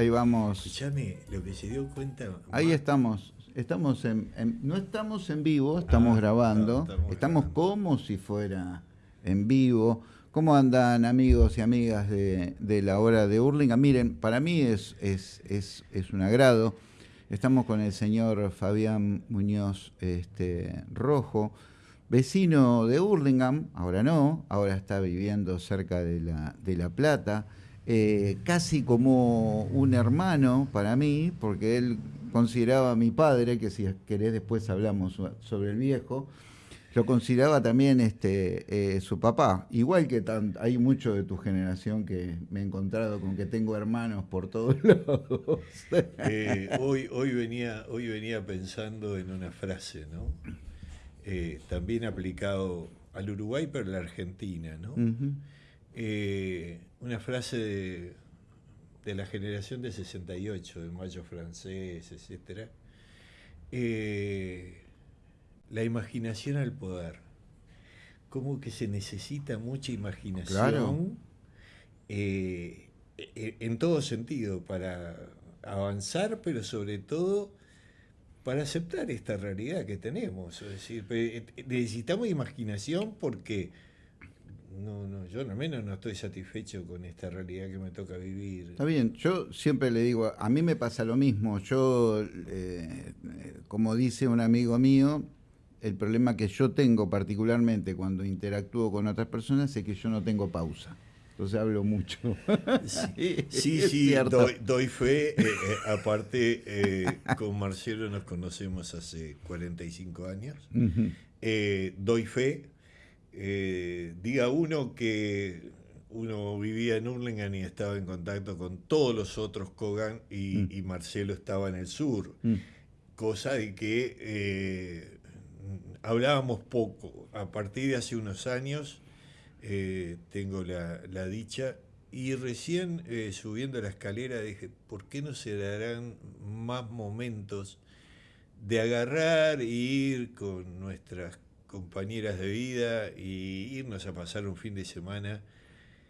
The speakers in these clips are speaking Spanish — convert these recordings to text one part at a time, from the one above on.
ahí vamos. Escuchame, lo que se dio cuenta. Ahí estamos. Estamos en, no estamos en vivo, estamos Ah, grabando. no, estamos estamos grabando. como si fuera en vivo. ¿Cómo andan amigos y amigas de, de la hora de Hurlingham? Miren, para mí es, es, es, es un agrado. Estamos con el señor Fabián Muñoz este, Rojo, vecino de Hurlingham, ahora no, ahora está viviendo cerca de La, de la Plata, eh, casi como un hermano para mí, porque él consideraba a mi padre, que si querés después hablamos so- sobre el viejo, lo consideraba también este eh, su papá. Igual que tan- hay mucho de tu generación que me he encontrado con que tengo hermanos por todos lados. Eh, hoy, hoy, venía, hoy venía pensando en una frase, ¿no? Eh, también aplicado al Uruguay, pero a la Argentina, ¿no? Una frase de, de la generación de 68, de Mayo Francés, etc. Eh, la imaginación al poder. Como que se necesita mucha imaginación Claro. eh, e- en todo sentido para avanzar, pero sobre todo para aceptar esta realidad que tenemos. Es decir, eh, necesitamos imaginación porque no, no, yo al menos no estoy satisfecho con esta realidad que me toca vivir. Está bien, yo siempre le digo, a mí me pasa lo mismo. Yo, eh, eh, como dice un amigo mío, el problema que yo tengo particularmente cuando interactúo con otras personas es que yo no tengo pausa. Entonces hablo mucho. Sí, sí, doy, doy fe. eh, eh, aparte, eh, con Marcelo nos conocemos hace 45 años. Ujú. Eh, doy fe. Eh, diga uno que uno vivía en Hurlingham y estaba en contacto con todos los otros Kogan y, Mm. y Marcelo estaba en el sur. Mm. Cosa de que eh, hablábamos poco. A partir de hace unos años eh, tengo la, la dicha y recién eh, subiendo la escalera dije, ¿por qué no se darán más momentos de agarrar e ir con nuestras compañeras de vida y irnos a pasar un fin de semana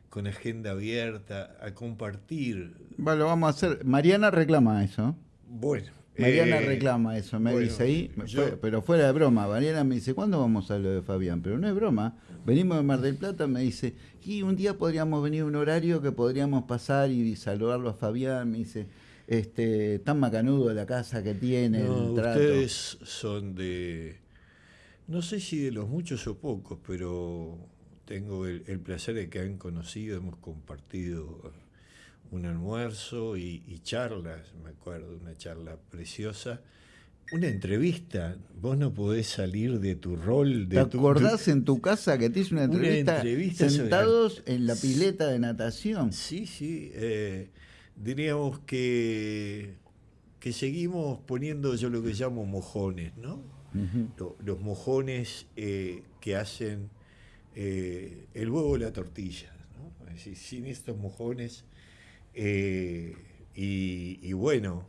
con agenda abierta, a compartir? Bueno, lo vamos a hacer. Mariana reclama eso. Bueno. Mariana eh, reclama eso, me bueno, dice ahí, yo- pero fuera de broma. Mariana me dice, ¿cuándo vamos a lo de Fabián? Pero no es broma. Venimos de Mar del Plata, me dice, y un día podríamos venir a un horario que podríamos pasar y saludarlo a Fabián. Me dice, este, tan macanudo la casa que tiene, No, el trato. ustedes son de, no sé si de los muchos o pocos, pero tengo el, el placer de que han conocido, hemos compartido un almuerzo y, y charlas, me acuerdo, una charla preciosa. Una entrevista, vos no podés salir de tu rol. De ¿Te acordás tu- en tu casa que te hice una Una entrevista, sobre- sentados en la pileta de natación? Sí, sí. eh, diríamos que, que seguimos poniendo yo lo que llamo mojones, ¿no? Los mojones eh, que hacen eh, el huevo y la tortilla. ¿no? Sin estos mojones. eh, y, bueno,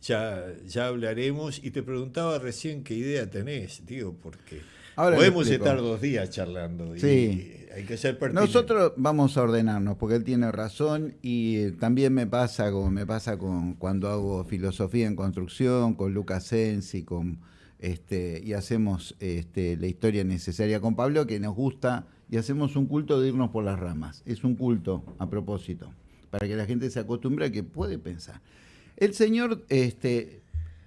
ya, ya hablaremos. Y te preguntaba recién qué idea tenés, digo, porque Ahora podemos estar dos días charlando. y Sí. hay que ser pertinente. Nosotros vamos a ordenarnos, porque él tiene razón y eh, también me pasa como me pasa con cuando hago filosofía en construcción, con Lucas Sensi, con este, y hacemos este, la historia necesaria con Pablo, que nos gusta, y hacemos un culto de irnos por las ramas. Es un culto a propósito, para que la gente se acostumbre a que puede pensar. El señor este,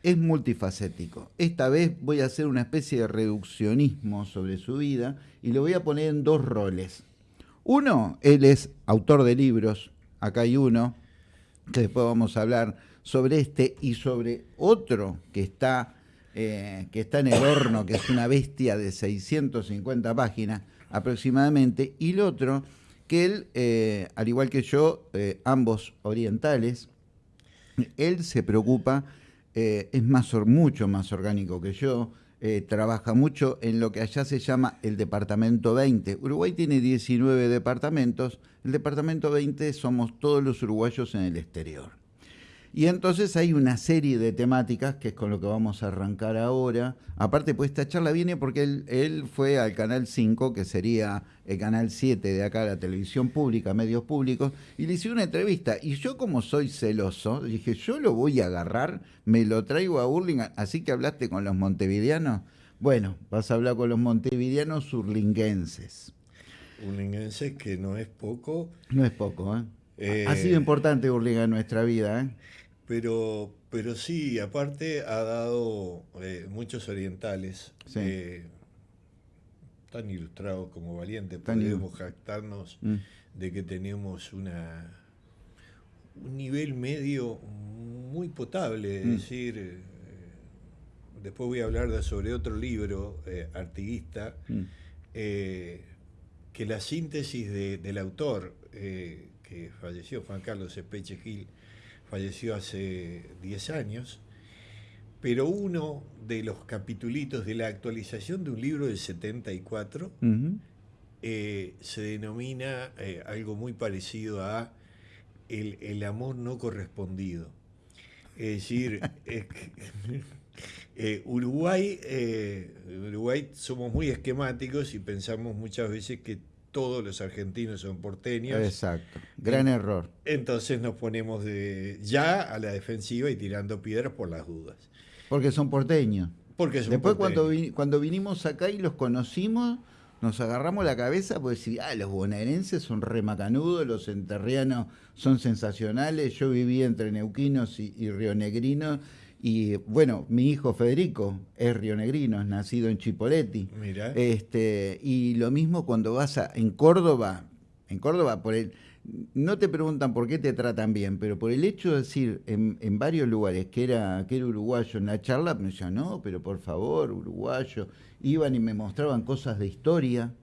es multifacético. Esta vez voy a hacer una especie de reduccionismo sobre su vida y lo voy a poner en dos roles. Uno, él es autor de libros, acá hay uno, que después vamos a hablar sobre este y sobre otro que está, eh, que está en el horno, que es una bestia de 650 páginas aproximadamente, y el otro, que él, eh, al igual que yo, eh, ambos orientales, él se preocupa, eh, es más, mucho más orgánico que yo, eh, trabaja mucho en lo que allá se llama el Departamento 20. Uruguay tiene 19 departamentos, el Departamento 20 somos todos los uruguayos en el exterior. Y entonces hay una serie de temáticas que es con lo que vamos a arrancar ahora. Aparte, pues esta charla viene porque él, él fue al Canal 5, que sería el Canal 7 de acá, la televisión pública, medios públicos, y le hice una entrevista. Y yo como soy celoso, dije, yo lo voy a agarrar, me lo traigo a Burlingame, así que hablaste con los montevideanos. Bueno, vas a hablar con los montevideanos urlinguenses. Urlinguenses que no es poco. No es poco, ¿eh? ha sido eh, importante Burlingame en nuestra vida, ¿eh? Pero, pero sí, aparte ha dado eh, muchos orientales. Eh, tan ilustrados como valientes, podemos jactarnos mm. de que tenemos una un nivel medio muy potable, es mm. decir, eh, después voy a hablar sobre otro libro, artiguista, mm. que la síntesis del autor, que falleció, Juan Carlos Espeche Gil, falleció hace 10 años, pero uno de los capitulitos de la actualización de un libro del 74 eh, se denomina eh, algo muy parecido a el, amor no correspondido. Es decir, eh, Uruguay, Uruguay somos muy esquemáticos y pensamos muchas veces que todos los argentinos son porteños. Exacto, gran error. Entonces nos ponemos de, ya a la defensiva y tirando piedras por las dudas. Porque son porteños. Porque son Después Cuando, cuando vinimos acá y los conocimos, nos agarramos la cabeza porque decir, ah, los bonaerenses son remacanudos, los enterrianos son sensacionales, yo viví entre neuquinos y, y rionegrinos y bueno, mi hijo Federico es rionegrino, es nacido en Chipoletti. Mira. Este, y lo mismo cuando vas a, en Córdoba, en Córdoba, por el, no te preguntan por qué te tratan bien, pero por el hecho de decir en, varios lugares que era, que era uruguayo en la charla, me decían, no, pero por favor, uruguayo. Iban y me mostraban cosas de historia.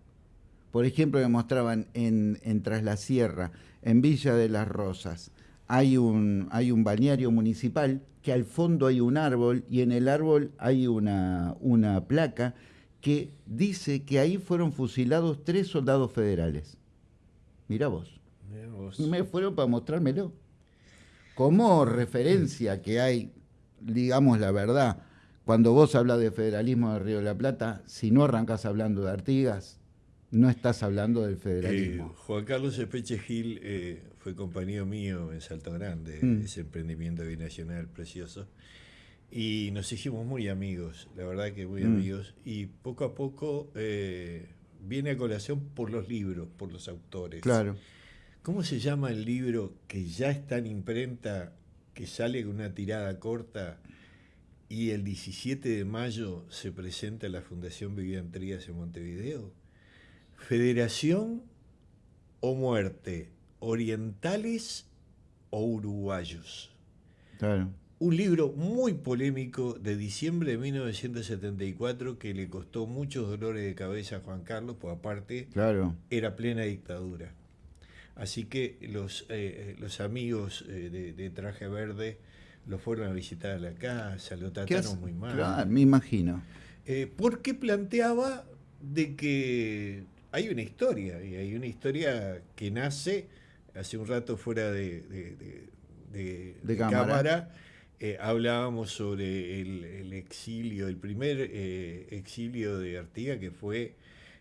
Por ejemplo, me mostraban en, en Tras la Sierra, en Villa de las Rosas, hay un, hay un balneario municipal que al fondo hay un árbol y en el árbol hay una, una placa que dice que ahí fueron fusilados tres soldados federales. Mirá vos. Me fueron para mostrármelo. Como referencia que hay, digamos la verdad, cuando vos hablas de federalismo de Río de la Plata, si no arrancas hablando de Artigas, no estás hablando del federalismo. Eh, Juan Carlos Espeche Gil eh, fue compañero mío en Salto Grande, mm. ese emprendimiento binacional precioso. Y nos hicimos muy amigos, la verdad que muy mm. amigos. Y poco a poco eh, viene a colación por los libros, por los autores. Claro. ¿Cómo se llama el libro que ya está en imprenta, que sale con una tirada corta y el 17 de mayo se presenta en la Fundación Vivian Trías en Montevideo? Federación o muerte orientales o uruguayos. Claro. Un libro muy polémico de diciembre de 1974 que le costó muchos dolores de cabeza a Juan Carlos, pues aparte claro. era plena dictadura. Así que los, eh, los amigos eh, de, Traje Verde lo fueron a visitar a la casa, lo trataron muy mal. Claro, me imagino. Eh, porque planteaba de que hay una historia, y hay una historia que nace hace un rato fuera de, cámara, eh, hablábamos sobre el, exilio, el primer eh, exilio de Artiga que fue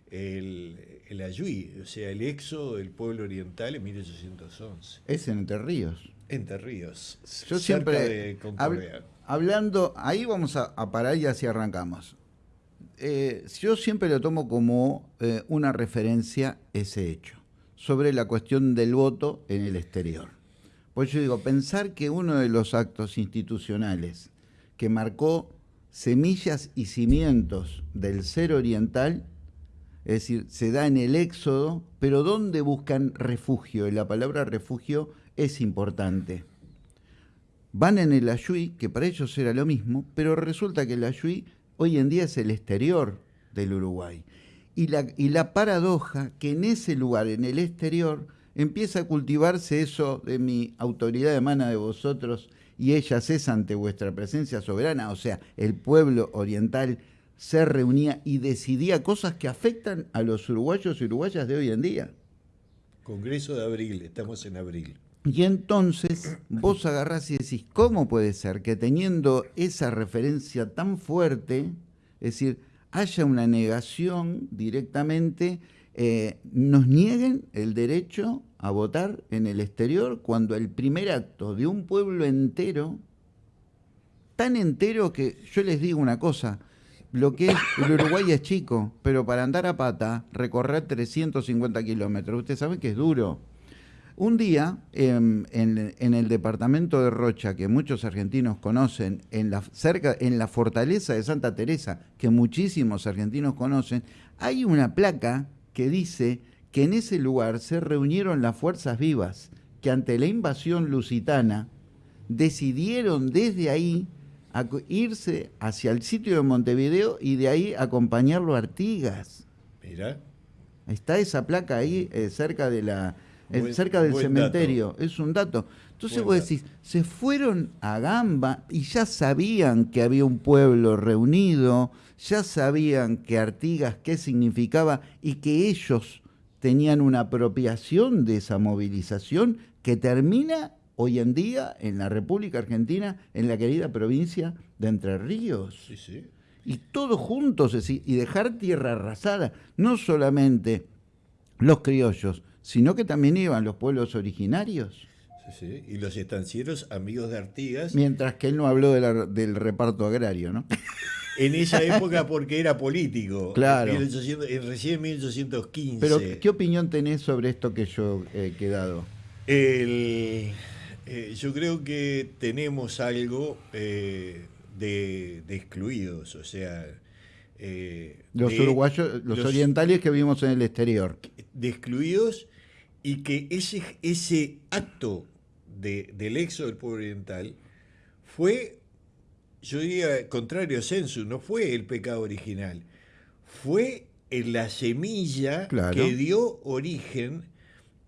el, el Ayuí, o sea, el éxodo del pueblo oriental en 1811. Es en Entre Ríos. Entre Ríos. Yo siempre, hablando, ahí vamos a, parar y así arrancamos. Eh, yo siempre lo tomo como una referencia ese hecho sobre la cuestión del voto en el exterior. Pues yo digo, pensar que uno de los actos institucionales que marcó semillas y cimientos del ser oriental, es decir, se da en el éxodo, pero ¿dónde buscan refugio? Y la palabra refugio es importante. Van en el Ayuí, que para ellos era lo mismo, pero resulta que el Ayuí hoy en día es el exterior del Uruguay y la, y la paradoja que en ese lugar, en el exterior, empieza a cultivarse eso de mi autoridad emana de vosotros y ella cesa ante vuestra presencia soberana, o sea, el pueblo oriental se reunía y decidía cosas que afectan a los uruguayos y uruguayas de hoy en día. Congreso de abril, estamos en abril. Y entonces vos agarrás y decís, ¿cómo puede ser que teniendo esa referencia tan fuerte, es decir, haya una negación directamente, eh, nos nieguen el derecho a votar en el exterior cuando el primer acto de un pueblo entero, tan entero que yo les digo una cosa, lo que es el Uruguay es chico, pero para andar a pata, recorrer 350 kilómetros, ustedes saben que es duro. Un día, em, en, el departamento de Rocha, que muchos argentinos conocen, en la, cerca, en la fortaleza de Santa Teresa, que muchísimos argentinos conocen, hay una placa que dice que en ese lugar se reunieron las fuerzas vivas, que ante la invasión lusitana decidieron desde ahí irse hacia el sitio de Montevideo y de ahí acompañarlo a Artigas. Mira. Está esa placa ahí eh, cerca de la cerca del cementerio, es un dato. Entonces vos decís, se fueron a Gamba y ya sabían que había un pueblo reunido, ya sabían que Artigas qué significaba y que ellos tenían una apropiación de esa movilización que termina hoy en día en la República Argentina, en la querida provincia de Entre Ríos. Y todos juntos, y dejar tierra arrasada, no solamente los criollos, sino que también iban los pueblos originarios. Sí, sí. Y los estancieros amigos de Artigas. Mientras que él no habló del reparto agrario, ¿no? en esa época porque era político. Claro. En recién en 1815. Pero, ¿qué opinión tenés sobre esto que yo he quedado? Eh, yo creo que tenemos algo eh, de, excluidos, o sea... Eh, los uruguayos, los, orientales que vivimos en el exterior. De excluidos y que ese, ese acto de, del éxodo del pueblo oriental fue, yo diría, contrario a censo, no fue el pecado original, fue la semilla que dio origen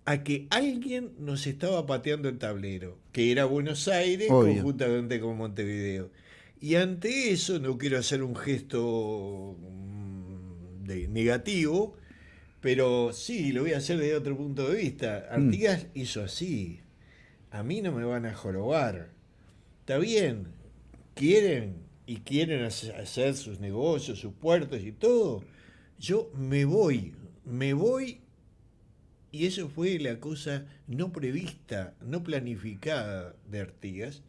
a que alguien nos estaba pateando el tablero, que era Buenos Aires conjuntamente con Montevideo. Y ante eso, no quiero hacer un gesto mm, de negativo, pero sí, lo voy a hacer desde otro punto de vista. Mm. Artigas hizo así. A mí no me van a jorobar. Está bien, quieren y quieren hacer sus negocios, sus puertos y todo. Yo me voy, me voy y eso fue la cosa no prevista, no planificada de Artigas,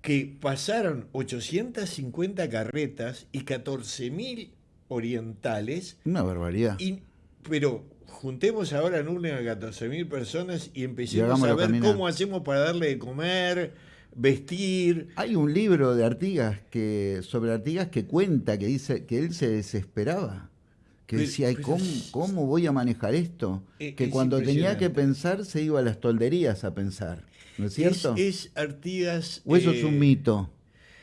que pasaron 850 carretas y 14.000 orientales. Una barbaridad pero juntemos ahora en una 14.000 personas y empecemos a ver cómo hacemos para darle de comer, vestir. Hay un libro de Artigas que sobre Artigas que cuenta que dice que él se desesperaba. Que decía, ¿cómo, ¿cómo voy a manejar esto? E, que cuando tenía que pensar se iba a las tolderías a pensar. ¿No es cierto? Es, Artigas. ¿O eso es un eh, mito?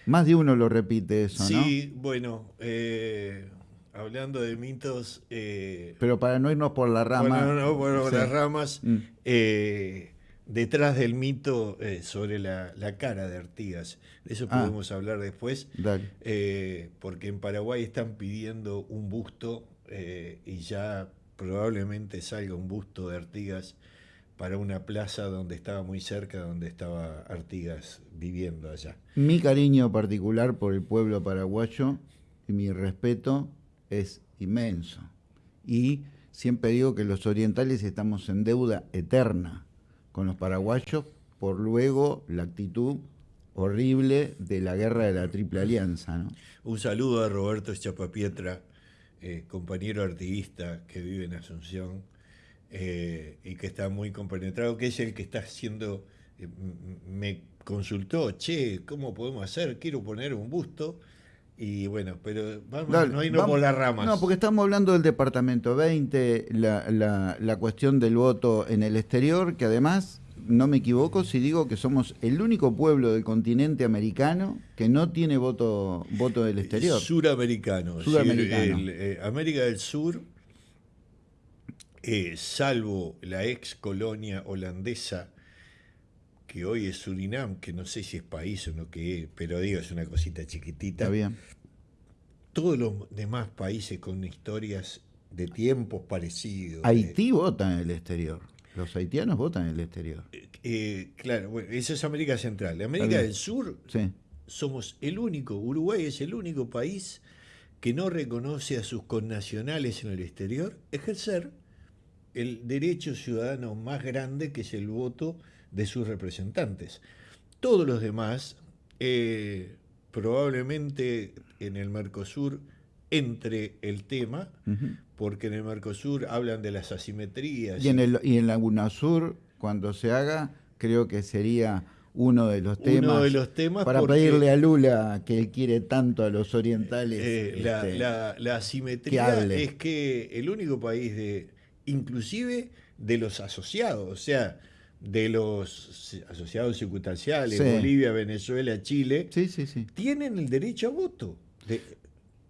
Más de uno lo repite eso, ¿no? Sí, bueno. Eh, hablando de mitos... Eh, Pero para no irnos por la rama... Bueno, no, por las ramas, mm. eh, detrás del mito eh, sobre la, cara de Artigas. De eso ah. podemos hablar después. porque en Paraguay están pidiendo un busto y ya probablemente salga un busto de Artigas para una plaza donde estaba muy cerca, donde estaba Artigas viviendo allá. Mi cariño particular por el pueblo paraguayo y mi respeto es inmenso. Y siempre digo que los orientales estamos en deuda eterna con los paraguayos por luego la actitud horrible de la guerra de la Triple Alianza. Un saludo a Roberto Chapapietra, eh, compañero artiguista que vive en Asunción eh, y que está muy compenetrado, que es el que está haciendo, eh, me consultó, che, ¿cómo podemos hacer? Quiero poner un busto y bueno, pero vamos, no irnos por las ramas. No, porque estamos hablando del Departamento 20, la, la, la, cuestión del voto en el exterior, que además, no me equivoco si digo que somos el único pueblo del continente americano que no tiene voto, voto del exterior. Suramericano. Suramericano. Eh, América del Sur, eh, salvo la ex colonia holandesa que hoy es Surinam, que no sé si es país o no que es, pero digo, es una cosita chiquitita. Está bien. Todos los demás países con historias de tiempos parecidos. Haití vota en el exterior. Los haitianos votan en el exterior. Eh, claro, bueno, eso es América Central. América del Sur Sí. somos el único, Uruguay es el único país que no reconoce a sus connacionales en el exterior ejercer el derecho ciudadano más grande que es el voto de sus representantes. Todos los demás, eh, probablemente en el Mercosur entre el tema, porque en el Mercosur hablan de las asimetrías. Y en, el, y en la UNASUR, cuando se haga, creo que sería uno de los Uno temas, de los temas para porque- pedirle a Lula que él quiere tanto a los orientales. Eh, la, este, la- la asimetría es que el único país de, inclusive de los asociados, o sea, de los asociados circunstanciales, Sí. Bolivia, Venezuela, Chile, Sí, sí, sí. tienen el derecho a voto. De-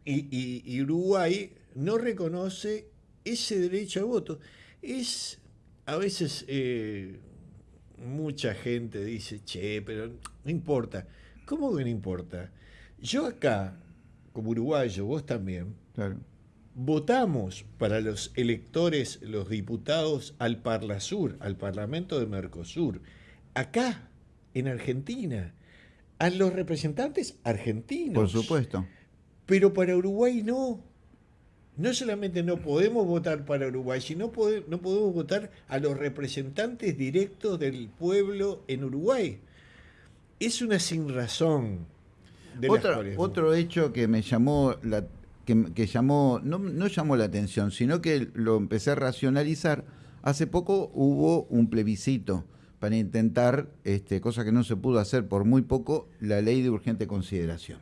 y, y- y Uruguay no reconoce ese derecho a voto. Es, a veces, eh, mucha gente dice, che, pero no importa. ¿Cómo que no importa? Yo acá, como uruguayo, vos también, Claro. Votamos para los electores, los diputados al Parlasur, al Parlamento de Mercosur, acá, en Argentina, a los representantes argentinos. Por supuesto. Pero para Uruguay no. No solamente no podemos votar para Uruguay, sino pode- no podemos votar a los representantes directos del pueblo en Uruguay. Es una sin razón. de las Otra- cuales- otro hecho que me llamó la que, llamó no, no llamó la atención sino que lo empecé a racionalizar. Hace poco hubo un plebiscito para intentar este, cosa que no se pudo hacer por muy poco la ley de urgente consideración.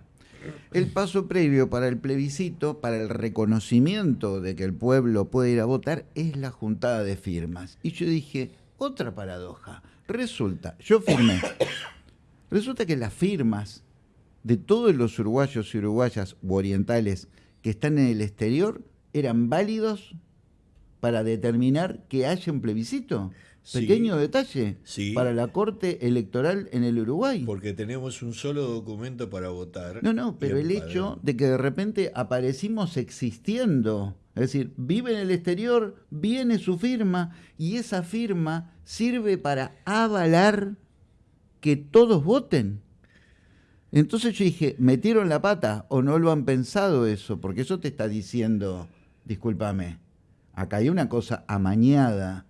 El paso previo para el plebiscito para el reconocimiento de que el pueblo puede ir a votar es la juntada de firmas. Y yo dije otra paradoja. Resulta yo firmé. Resulta que las firmas de todos los uruguayos y uruguayas u orientales que están en el exterior eran válidos para determinar que haya un plebiscito. Sí. Pequeño detalle Sí. para la Corte Electoral en el Uruguay. Porque tenemos un solo documento para votar. No, no, pero el hecho de que de repente aparecimos existiendo, es decir, vive en el exterior, viene su firma y esa firma sirve para avalar que todos voten. Entonces yo dije, ¿metieron la pata o no lo han pensado eso? Porque eso te está diciendo, discúlpame, acá hay una cosa amañada.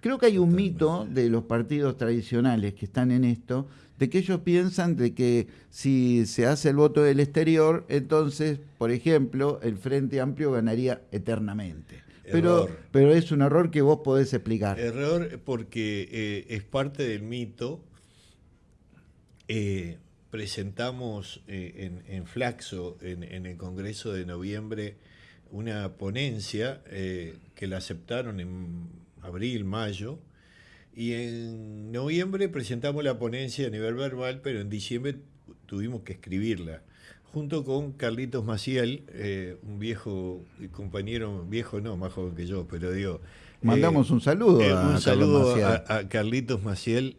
Creo que hay un mito de los partidos tradicionales que están en esto, de que ellos piensan de que si se hace el voto del exterior, entonces, por ejemplo, el Frente Amplio ganaría eternamente. Pero, es un error que vos podés explicar. Error porque eh, es parte del mito. Eh, presentamos eh, en, en Flaxo, en, en el Congreso de noviembre, una ponencia eh, que la aceptaron en abril, mayo, y en noviembre presentamos la ponencia a nivel verbal, pero en diciembre tuvimos que escribirla, junto con Carlitos Maciel, eh, un viejo compañero, viejo no, más joven que yo, pero digo... Mandamos un saludo a un saludo a, a Carlitos Maciel,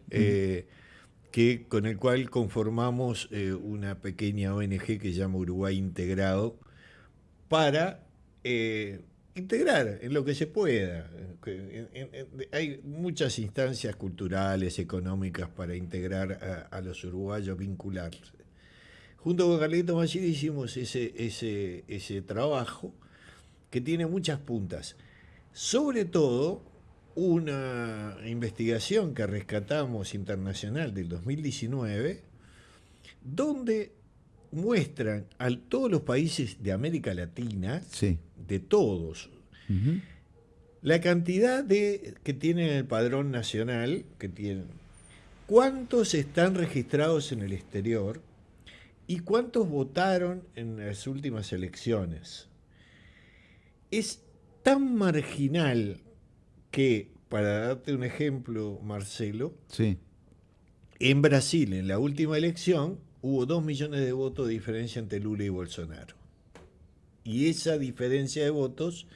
que, con el cual conformamos eh, una pequeña ONG que se llama Uruguay Integrado, para eh, integrar en lo que se pueda. Hay muchas instancias culturales, económicas para integrar a, los uruguayos, vincularse. Junto con Carlitos Maciel hicimos ese, ese, ese trabajo que tiene muchas puntas. Sobre todo, una investigación que rescatamos internacional del 2019, donde muestran a todos los países de América Latina, Sí. de todos, la cantidad de que tienen el padrón nacional, que tienen, cuántos están registrados en el exterior y cuántos votaron en las últimas elecciones. Es tan marginal que, para darte un ejemplo, Marcelo, Sí. en Brasil, en la última elección, hubo dos millones de votos de diferencia entre Lula y Bolsonaro. Y esa diferencia de votos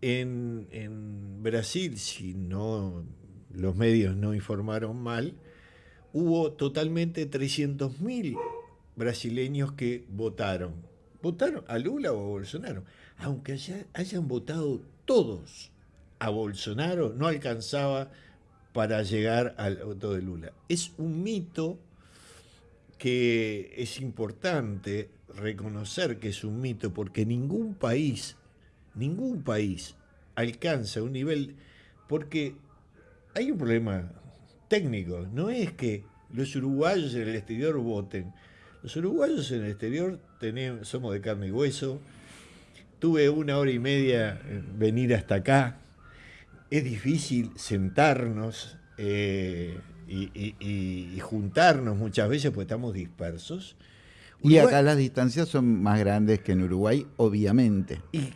en, en Brasil, si no los medios no informaron mal, hubo totalmente 300.000 brasileños que votaron. Votaron a Lula o a Bolsonaro. Aunque haya- hayan votado todos a Bolsonaro, no alcanzaba para llegar al voto de Lula. Es un mito que es importante reconocer que es un mito porque ningún país, ningún país alcanza un nivel, porque hay un problema técnico, no es que los uruguayos en el exterior voten, los uruguayos en el exterior tenemos, somos de carne y hueso, tuve una hora y media venir hasta acá, es difícil sentarnos eh, y, juntarnos muchas veces porque estamos dispersos. y acá las distancias son más grandes que en Uruguay, obviamente. Y,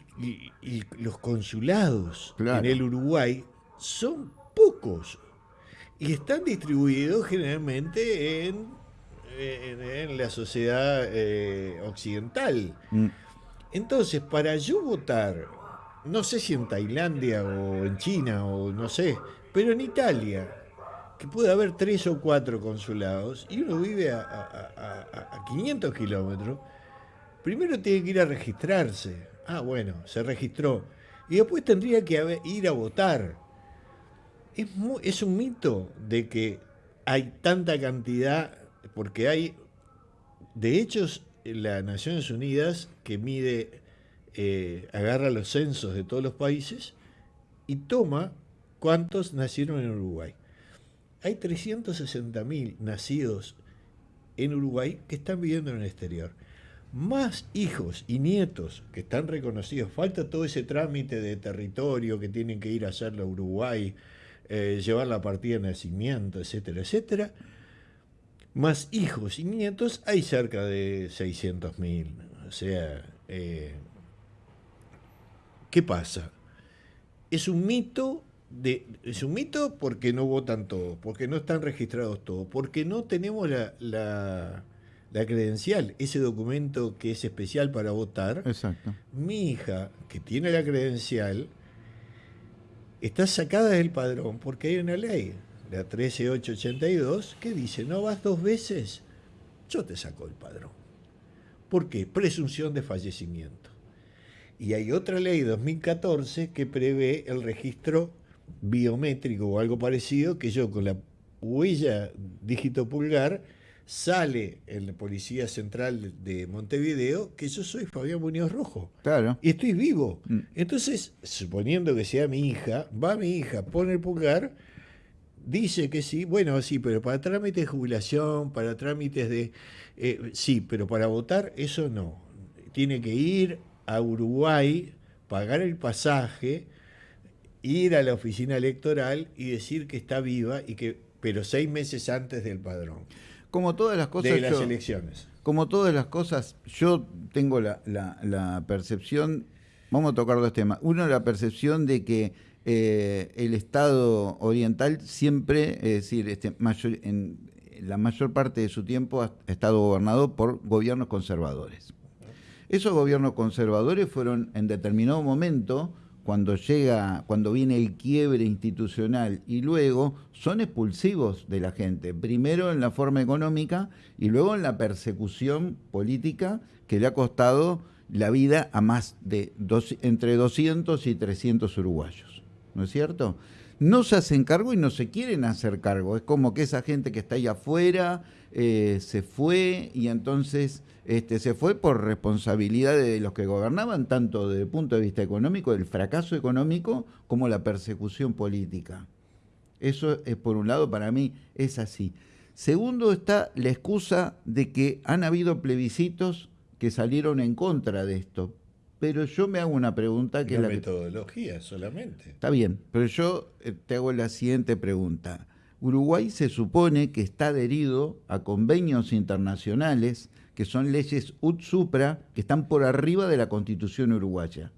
los consulados en el Uruguay son pocos y están distribuidos generalmente en, en, la sociedad eh, occidental. Mm. Entonces, para yo votar no sé si en Tailandia o en China o no sé, pero en Italia, que puede haber tres o cuatro consulados y uno vive a, 500 kilómetros, primero tiene que ir a registrarse. Ah, bueno, se registró. Y después tendría que ir a votar. Es, es un mito de que hay tanta cantidad, porque hay, de hecho, las Naciones Unidas, que mide eh, agarra los censos de todos los países y toma cuántos nacieron en Uruguay. Hay 360.000 nacidos en Uruguay que están viviendo en el exterior. Más hijos y nietos que están reconocidos. Falta todo ese trámite de territorio que tienen que ir a hacerlo a Uruguay, eh, llevar la partida de nacimiento, etcétera, etcétera. Más hijos y nietos hay cerca de 600.000. O sea, eh, ¿Qué pasa? Es un mito de, es un mito porque no votan todos, porque no están registrados todos, porque no tenemos la, la, credencial, ese documento que es especial para votar. Exacto. Mi hija, que tiene la credencial, está sacada del padrón porque hay una ley, la 13882, que dice, no vas dos veces, yo te saco del padrón. ¿Por qué? Presunción de fallecimiento. Y hay otra ley 2014 que prevé el registro biométrico o algo parecido, que yo con la huella dígito pulgar sale en la Policía Central de Montevideo que yo soy Fabián Muñoz Rojo. Claro. Y estoy vivo. Mm. Entonces, suponiendo que sea mi hija, va mi hija, pone el pulgar, dice que sí, bueno, sí, pero para trámites de jubilación, para trámites de... Eh, sí, pero para votar eso no. Tiene que ir a Uruguay, pagar el pasaje, ir a la oficina electoral y decir que está viva y que pero seis meses antes del padrón. Como todas las cosas de las elecciones. Como todas las cosas, yo tengo la, percepción, vamos a tocar dos temas. Uno, la percepción de que eh, el Estado oriental siempre, es decir, este, mayor, en la mayor parte de su tiempo ha estado gobernado por gobiernos conservadores. Esos gobiernos conservadores fueron en determinado momento, cuando llega, cuando viene el quiebre institucional y luego son expulsivos de la gente, primero en la forma económica y luego en la persecución política que le ha costado la vida a más de entre 200 y 300 uruguayos. ¿No es cierto? No se hacen cargo y no se quieren hacer cargo. Es como que esa gente que está ahí afuera eh, se fue y entonces este, se fue por responsabilidad de los que gobernaban, tanto desde el punto de vista económico, del fracaso económico, como la persecución política. Eso es, por un lado, para mí es así. Segundo está la excusa de que han habido plebiscitos que salieron en contra de esto. Pero yo me hago una pregunta que la la metodología solamente. Está bien, pero yo eh, te hago la siguiente pregunta. Uruguay se supone que está adherido a convenios internacionales que son leyes ut supra que están por arriba de la constitución uruguaya.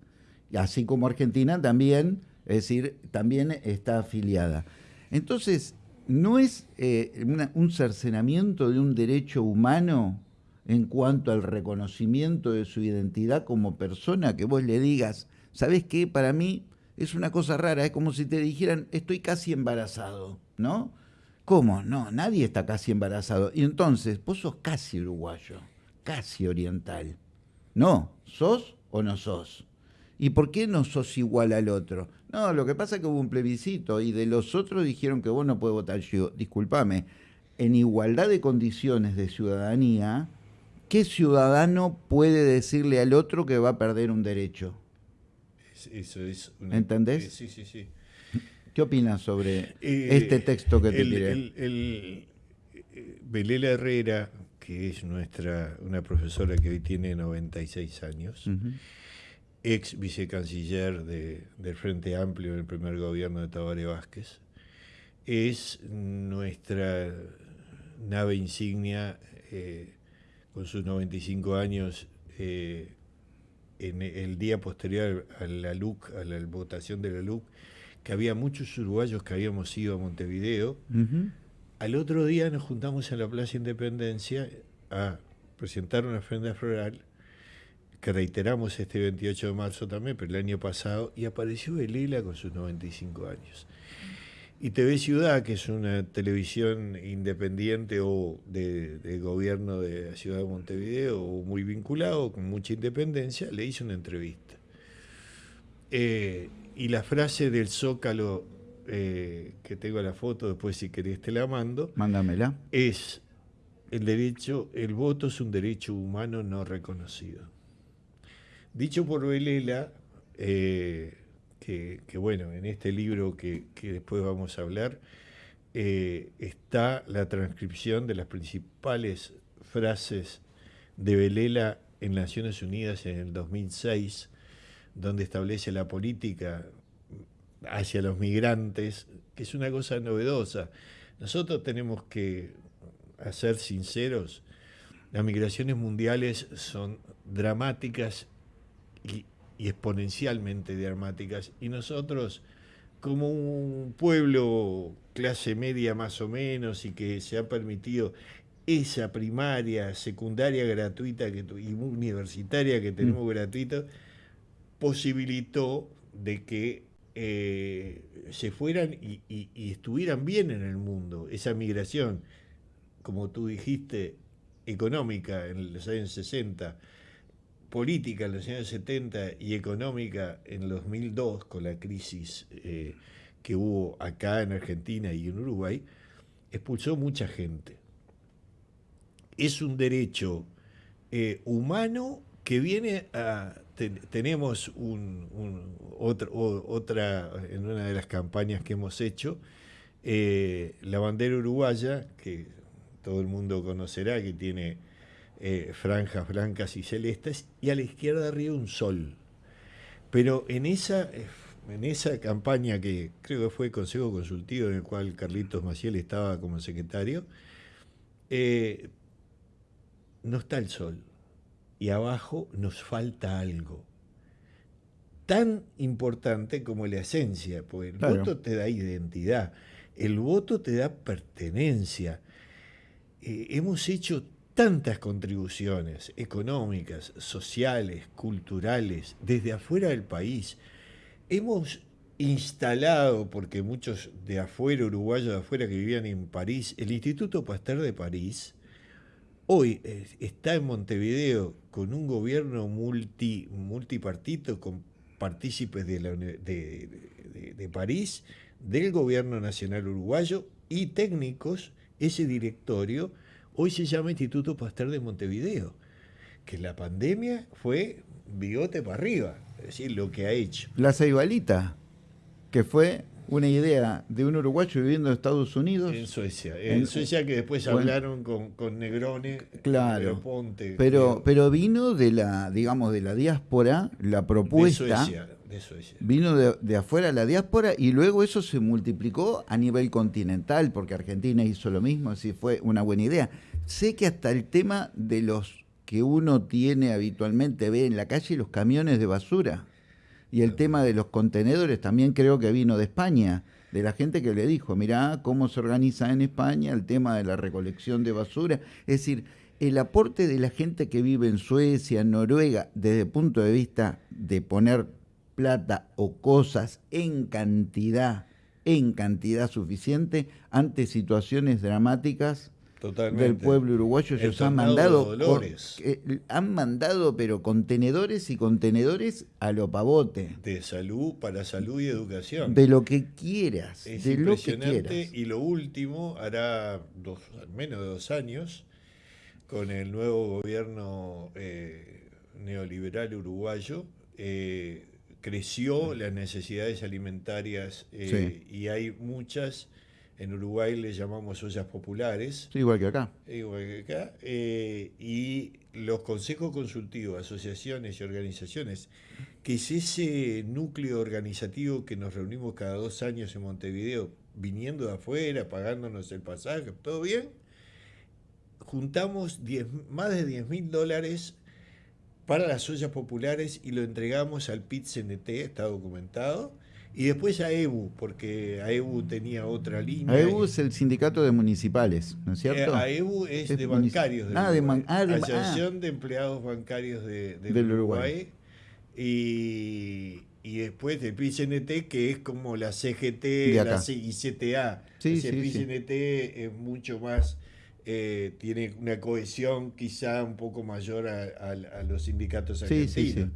Así como Argentina también, es decir, también está afiliada. Entonces, ¿no es eh, un cercenamiento de un derecho humano en cuanto al reconocimiento de su identidad como persona que vos le digas, ¿sabes qué? Para mí es una cosa rara, es como si te dijeran, estoy casi embarazado, ¿no? ¿Cómo? No, nadie está casi embarazado. Y entonces, vos sos casi uruguayo, casi oriental. No, ¿sos o no sos? ¿Y por qué no sos igual al otro? No, lo que pasa es que hubo un plebiscito y de los otros dijeron que vos no podés votar. Yo, discúlpame, en igualdad de condiciones de ciudadanía, ¿qué ciudadano puede decirle al otro que va a perder un derecho? Eso es ¿Entendés? sí, sí, sí. ¿Qué opinas sobre eh, este texto que te el, tiré? El, Belela Herrera, que es nuestra una profesora que hoy tiene 96 años, ex vicecanciller de, del Frente Amplio en el primer gobierno de Tabaré Vázquez, es nuestra nave insignia eh, con sus 95 años eh, en el día posterior a la LUC, a la votación de la LUC, que había muchos uruguayos que habíamos ido a Montevideo. Al otro día nos juntamos en la Plaza Independencia a presentar una ofrenda floral que reiteramos este 28 de marzo también, pero el año pasado, y apareció Belela con sus 95 años. Y TV Ciudad, que es una televisión independiente o de, gobierno de la ciudad de Montevideo, o muy vinculado, con mucha independencia, le hizo una entrevista. Eh, y la frase del Zócalo, eh, que tengo la foto, después si querés te la mando. Mándamela. Es el derecho, el voto es un derecho humano no reconocido. Dicho por Velela, eh, que, bueno, en este libro que, después vamos a hablar, eh, está la transcripción de las principales frases de Velela en Naciones Unidas en el 2006, donde establece la política hacia los migrantes, que es una cosa novedosa. Nosotros tenemos que, a ser sinceros, las migraciones mundiales son dramáticas y, y exponencialmente dramáticas. Y nosotros, como un pueblo clase media más o menos y que se ha permitido esa primaria, secundaria gratuita que, y universitaria que tenemos mm. gratuita, posibilitó de que eh, se fueran y, estuvieran bien en el mundo. Esa migración, como tú dijiste, económica en los años 60, política en los años 70 y económica en los 2002, con la crisis eh, que hubo acá en Argentina y en Uruguay, expulsó mucha gente. Es un derecho eh, humano que viene a... tenemos un, otra, en una de las campañas que hemos hecho, eh, la bandera uruguaya, que todo el mundo conocerá, que tiene eh, franjas blancas y celestes, y a la izquierda arriba un sol. Pero en esa, en esa campaña que creo que fue Consejo Consultivo, en el cual Carlitos Maciel estaba como secretario, eh, no está el sol. Y abajo nos falta algo. Tan importante como la esencia, porque el voto te da identidad, el voto te da pertenencia. hemos hecho tantas contribuciones económicas, sociales, culturales, desde afuera del país. Hemos instalado, porque muchos de afuera, uruguayos de afuera que vivían en París, el Instituto Pasteur de París, hoy está en Montevideo con un gobierno multi, multipartito, con partícipes de, de París, del gobierno nacional uruguayo y técnicos, ese directorio, Hoy se llama Instituto Pasteur de Montevideo, que la pandemia fue bigote para arriba, es decir, lo que ha hecho. La Ceibalita, que fue una idea de un uruguayo viviendo en Estados Unidos. En Suecia. En, Suecia que después hablaron con, con, Negrone, claro, Ponte. Pero, pero vino de la, digamos, de la diáspora, la propuesta. De Suecia, de Suecia. Vino de, de, afuera la diáspora y luego eso se multiplicó a nivel continental, porque Argentina hizo lo mismo, así fue una buena idea. Sé que hasta el tema de los que uno tiene habitualmente, ve en la calle los camiones de basura. Y el tema de los contenedores también creo que vino de España, de la gente que le dijo, mirá cómo se organiza en España el tema de la recolección de basura. Es decir, el aporte de la gente que vive en Suecia, en Noruega, desde el punto de vista de poner plata o cosas en cantidad, en cantidad suficiente, ante situaciones dramáticas, del pueblo uruguayo. Ellos han mandado, eh, han mandado, pero contenedores y contenedores a lo pavote. De salud, para salud y educación. De lo que quieras. de lo que quieras. Y lo último, hará dos, menos de dos años, con el nuevo gobierno eh, neoliberal uruguayo, eh, creció las necesidades alimentarias y hay muchas en Uruguay le llamamos ollas populares. igual que acá. Igual que acá. Eh, y los consejos consultivos, asociaciones y organizaciones, que es ese núcleo organizativo que nos reunimos cada dos años en Montevideo, viniendo de afuera, pagándonos el pasaje, todo bien, juntamos más de 10 mil dólares para las ollas populares y lo entregamos al PIT-CNT, está documentado, y después a EBU, porque AEBU tenía otra línea. AEBU es el sindicato de municipales, ¿no es cierto? Eh, AEBU es, de bancarios. ah, de ah, Asociación de Empleados Bancarios de, del, Uruguay. Y, y, después del PCNT, que es como la CGT, la ICTA. Sí, Ese PCNT es mucho más, eh, tiene una cohesión quizá un poco mayor a, los sindicatos argentinos. Sí, sí, sí.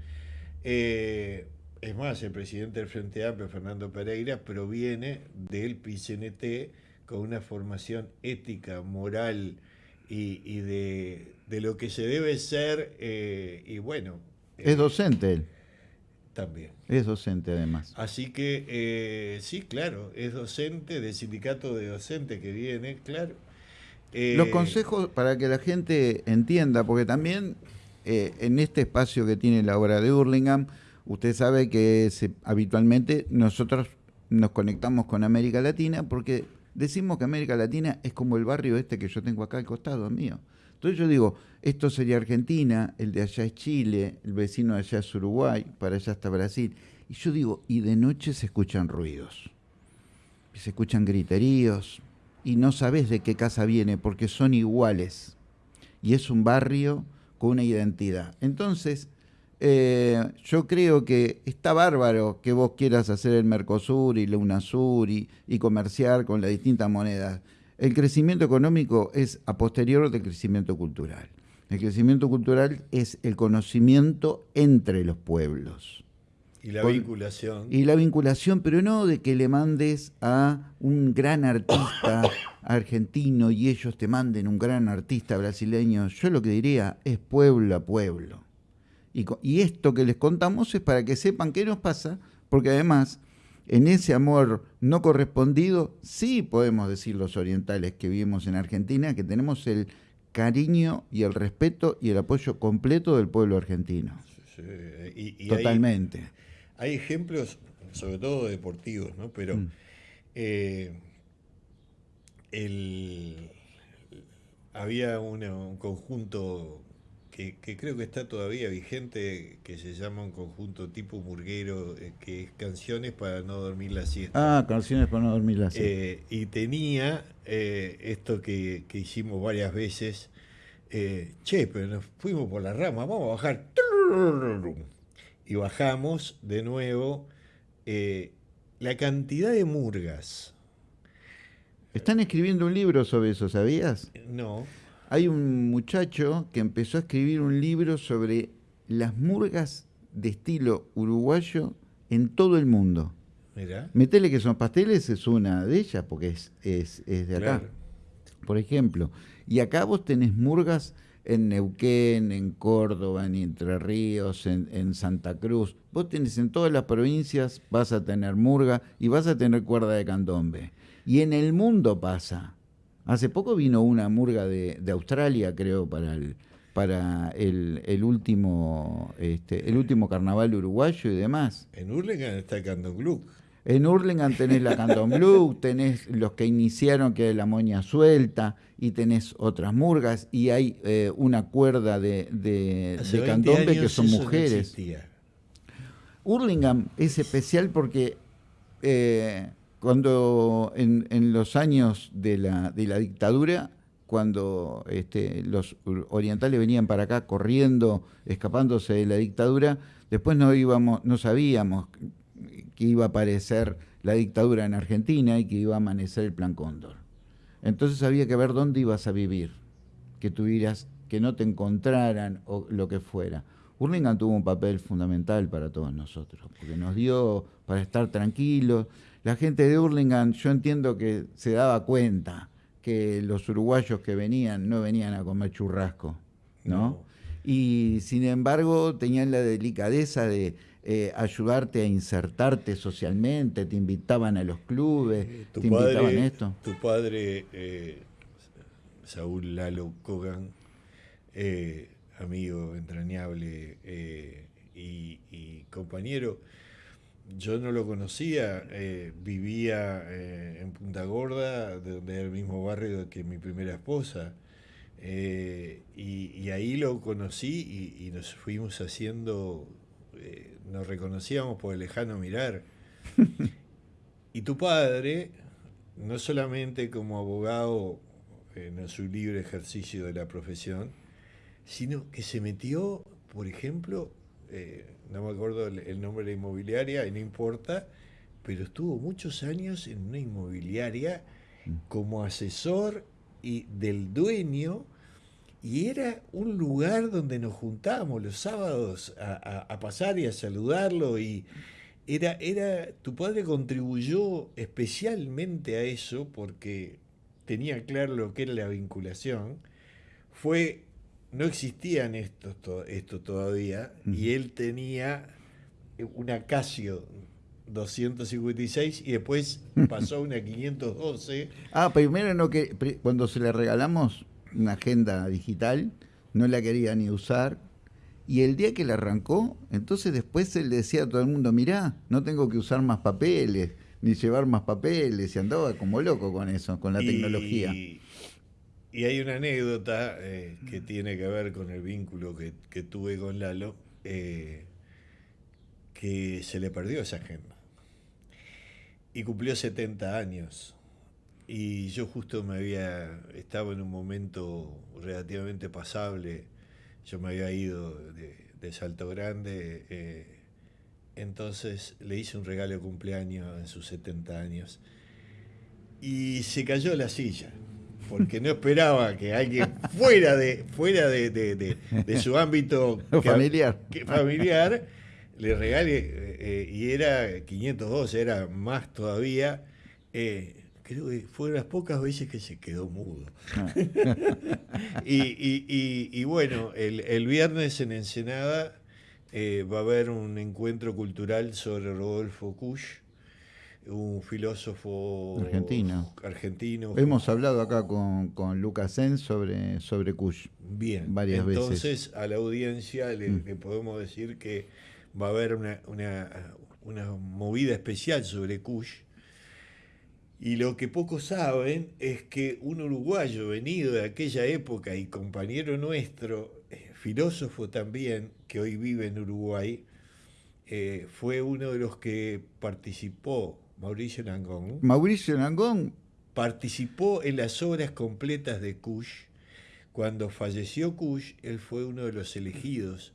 Eh, es más, el presidente del Frente Amplio, Fernando Pereira, proviene del PCNT con una formación ética, moral y, de, lo que se debe ser. Eh, y bueno. Es docente él. También. Es docente además. Así que eh, sí, claro, es docente del sindicato de docentes que viene, claro. Los eh, consejos para que la gente entienda, porque también en este espacio que tiene la obra de Hurlingham, Usted sabe que habitualmente nosotros nos conectamos con América Latina porque decimos que América Latina es como el barrio este que yo tengo acá al costado mío. Entonces yo digo, esto sería Argentina, el de allá es Chile, el vecino de allá es Uruguay, para allá está Brasil. Y yo digo, y de noche se escuchan ruidos, se escuchan griteríos, y no sabes de qué casa viene porque son iguales. Y es un barrio con una identidad. Entonces, eh, yo creo que está bárbaro que vos quieras hacer el Mercosur y la UNASUR y, comerciar con las distintas monedas. El crecimiento económico es a posterior del crecimiento cultural. El crecimiento cultural es el conocimiento entre los pueblos. Y la vinculación. Y la vinculación, pero no de que le mandes a un gran artista argentino y ellos te manden un gran artista brasileño. Yo lo que diría es pueblo a pueblo. Y, esto que les contamos es para que sepan qué nos pasa, porque además en ese amor no correspondido, sí podemos decir los orientales que vivimos en Argentina, que tenemos el cariño y el respeto y el apoyo completo del pueblo argentino. Totalmente. Hay, ejemplos, sobre todo deportivos, ¿no? Pero mm. eh, había un conjunto que, creo que está todavía vigente, que se llama un conjunto tipo murguero, eh, que es Canciones para no dormir la siesta. Ah, Canciones para no dormir la siesta. Eh, y tenía eh, esto que, hicimos varias veces, che, pero nos fuimos por la rama, vamos a bajar. Y bajamos de nuevo la cantidad de murgas. Están escribiendo un libro sobre eso, ¿sabías? No. Hay un muchacho que empezó a escribir un libro sobre las murgas de estilo uruguayo en todo el mundo. Mira. Metele que son pasteles es una de ellas, porque es, es, de acá. Por ejemplo. Y acá vos tenés murgas en Neuquén, en Córdoba, en Entre Ríos, en, en, Santa Cruz. Vos tenés en todas las provincias, vas a tener murga y vas a tener cuerda de candombe. Y en el mundo pasa. Hace poco vino una murga de, Australia, creo, para el, para el, último este, el último carnaval uruguayo y demás. En Hurlingham está el Candomblú. En Hurlingham tenés la Candomblú, tenés los que iniciaron que es la moña suelta y tenés otras murgas y hay eh, una cuerda de, de, candombe que son mujeres. Hurlingham es especial porque eh, cuando en, los años de la, de la dictadura, cuando este, los orientales venían para acá corriendo, escapándose de la dictadura, después no íbamos, no sabíamos que iba a aparecer la dictadura en Argentina y que iba a amanecer el Plan Cóndor. Entonces había que ver dónde ibas a vivir, que tuvieras, que no te encontraran o lo que fuera. Hurlingham tuvo un papel fundamental para todos nosotros, porque nos dio para estar tranquilos. La gente de Hurlingham, yo entiendo que se daba cuenta que los uruguayos que venían no venían a comer churrasco, ¿no? Y sin embargo tenían la delicadeza de eh, ayudarte a insertarte socialmente, te invitaban a los clubes, eh, te invitaban a esto. Tu padre, eh, Saúl Lalo Kogan, amigo entrañable y, compañero, yo no lo conocía, vivía en Punta Gorda, donde era el mismo barrio que mi primera esposa. y, ahí lo conocí y, nos fuimos haciendo nos reconocíamos por el lejano mirar. y tu padre, no solamente como abogado en su libre ejercicio de la profesión, sino que se metió, por ejemplo, eh, no me acuerdo el, nombre de la inmobiliaria, y no importa, pero estuvo muchos años en una inmobiliaria mm. como asesor y del dueño y era un lugar donde nos juntábamos los sábados a, pasar y a saludarlo y era, era, tu padre contribuyó especialmente a eso porque tenía claro lo que era la vinculación, fue, no existían estos esto todavía, y él tenía una Casio 256 y después pasó una 512. Ah, primero no que cuando se le regalamos una agenda digital, no la quería ni usar. Y el día que la arrancó, entonces después él decía a todo el mundo, mirá, no tengo que usar más papeles, ni llevar más papeles, y andaba como loco con eso, con la tecnología. Y hay una anécdota eh, que tiene que ver con el vínculo que, tuve con Lalo, eh, que se le perdió esa agenda. Y cumplió 70 años. Y yo justo me había, estaba en un momento relativamente pasable, yo me había ido de, Salto Grande, eh, entonces le hice un regalo de cumpleaños en sus 70 años y se cayó la silla, porque no esperaba que alguien fuera de, fuera de, su ámbito familiar. familiar le regale, eh, eh, y era 502, era más todavía creo que fue las pocas veces que se quedó mudo. Ah. y, bueno, el, viernes en Ensenada eh, va a haber un encuentro cultural sobre Rodolfo Kusch, un filósofo argentino. argentino. Hemos hablado acá con, con Lucas sobre, sobre Kusch. Bien, varias entonces veces. a la audiencia le, mm. podemos decir que va a haber una, una, una movida especial sobre Kusch y lo que pocos saben es que un uruguayo venido de aquella época y compañero nuestro, eh, filósofo también, que hoy vive en Uruguay, eh, fue uno de los que participó, Mauricio Langón. Mauricio Langón. Participó en las obras completas de Kush. Cuando falleció Kush, él fue uno de los elegidos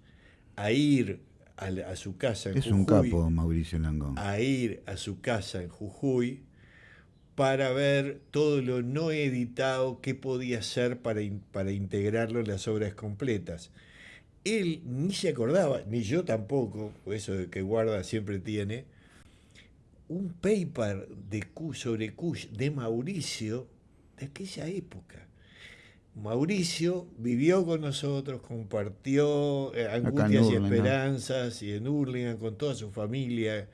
a ir a, su casa en es Jujuy. Es un capo, Mauricio. A ir a su casa en Jujuy para ver todo lo no editado que podía hacer para, para integrarlo en las obras completas. Él ni se acordaba, ni yo tampoco, eso que guarda siempre tiene, un paper de sobre Kush de Mauricio de aquella época. Mauricio vivió con nosotros, compartió eh, angustias y esperanzas y en Hurlingham con toda su familia,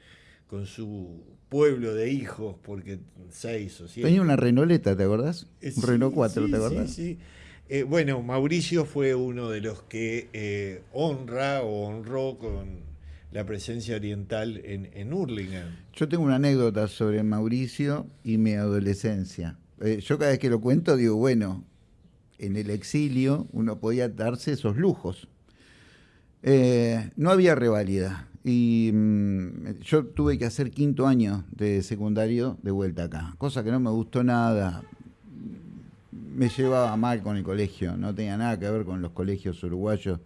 con su pueblo de hijos, porque seis o siete. Tenía una Renoleta, ¿te acordás? Eh, un Renault 4, ¿te acordás? Sí, sí. Eh, bueno, Mauricio fue uno de los que honra o honró con la presencia oriental en, en Hurlingham. Yo tengo una anécdota sobre Mauricio y mi adolescencia. yo cada vez que lo cuento digo, bueno, en el exilio uno podía darse esos lujos. no había rivalidad y mm, yo tuve que hacer quinto año de secundario de vuelta acá, cosa que no me gustó nada. Me llevaba mal con el colegio, no tenía nada que ver con los colegios uruguayos.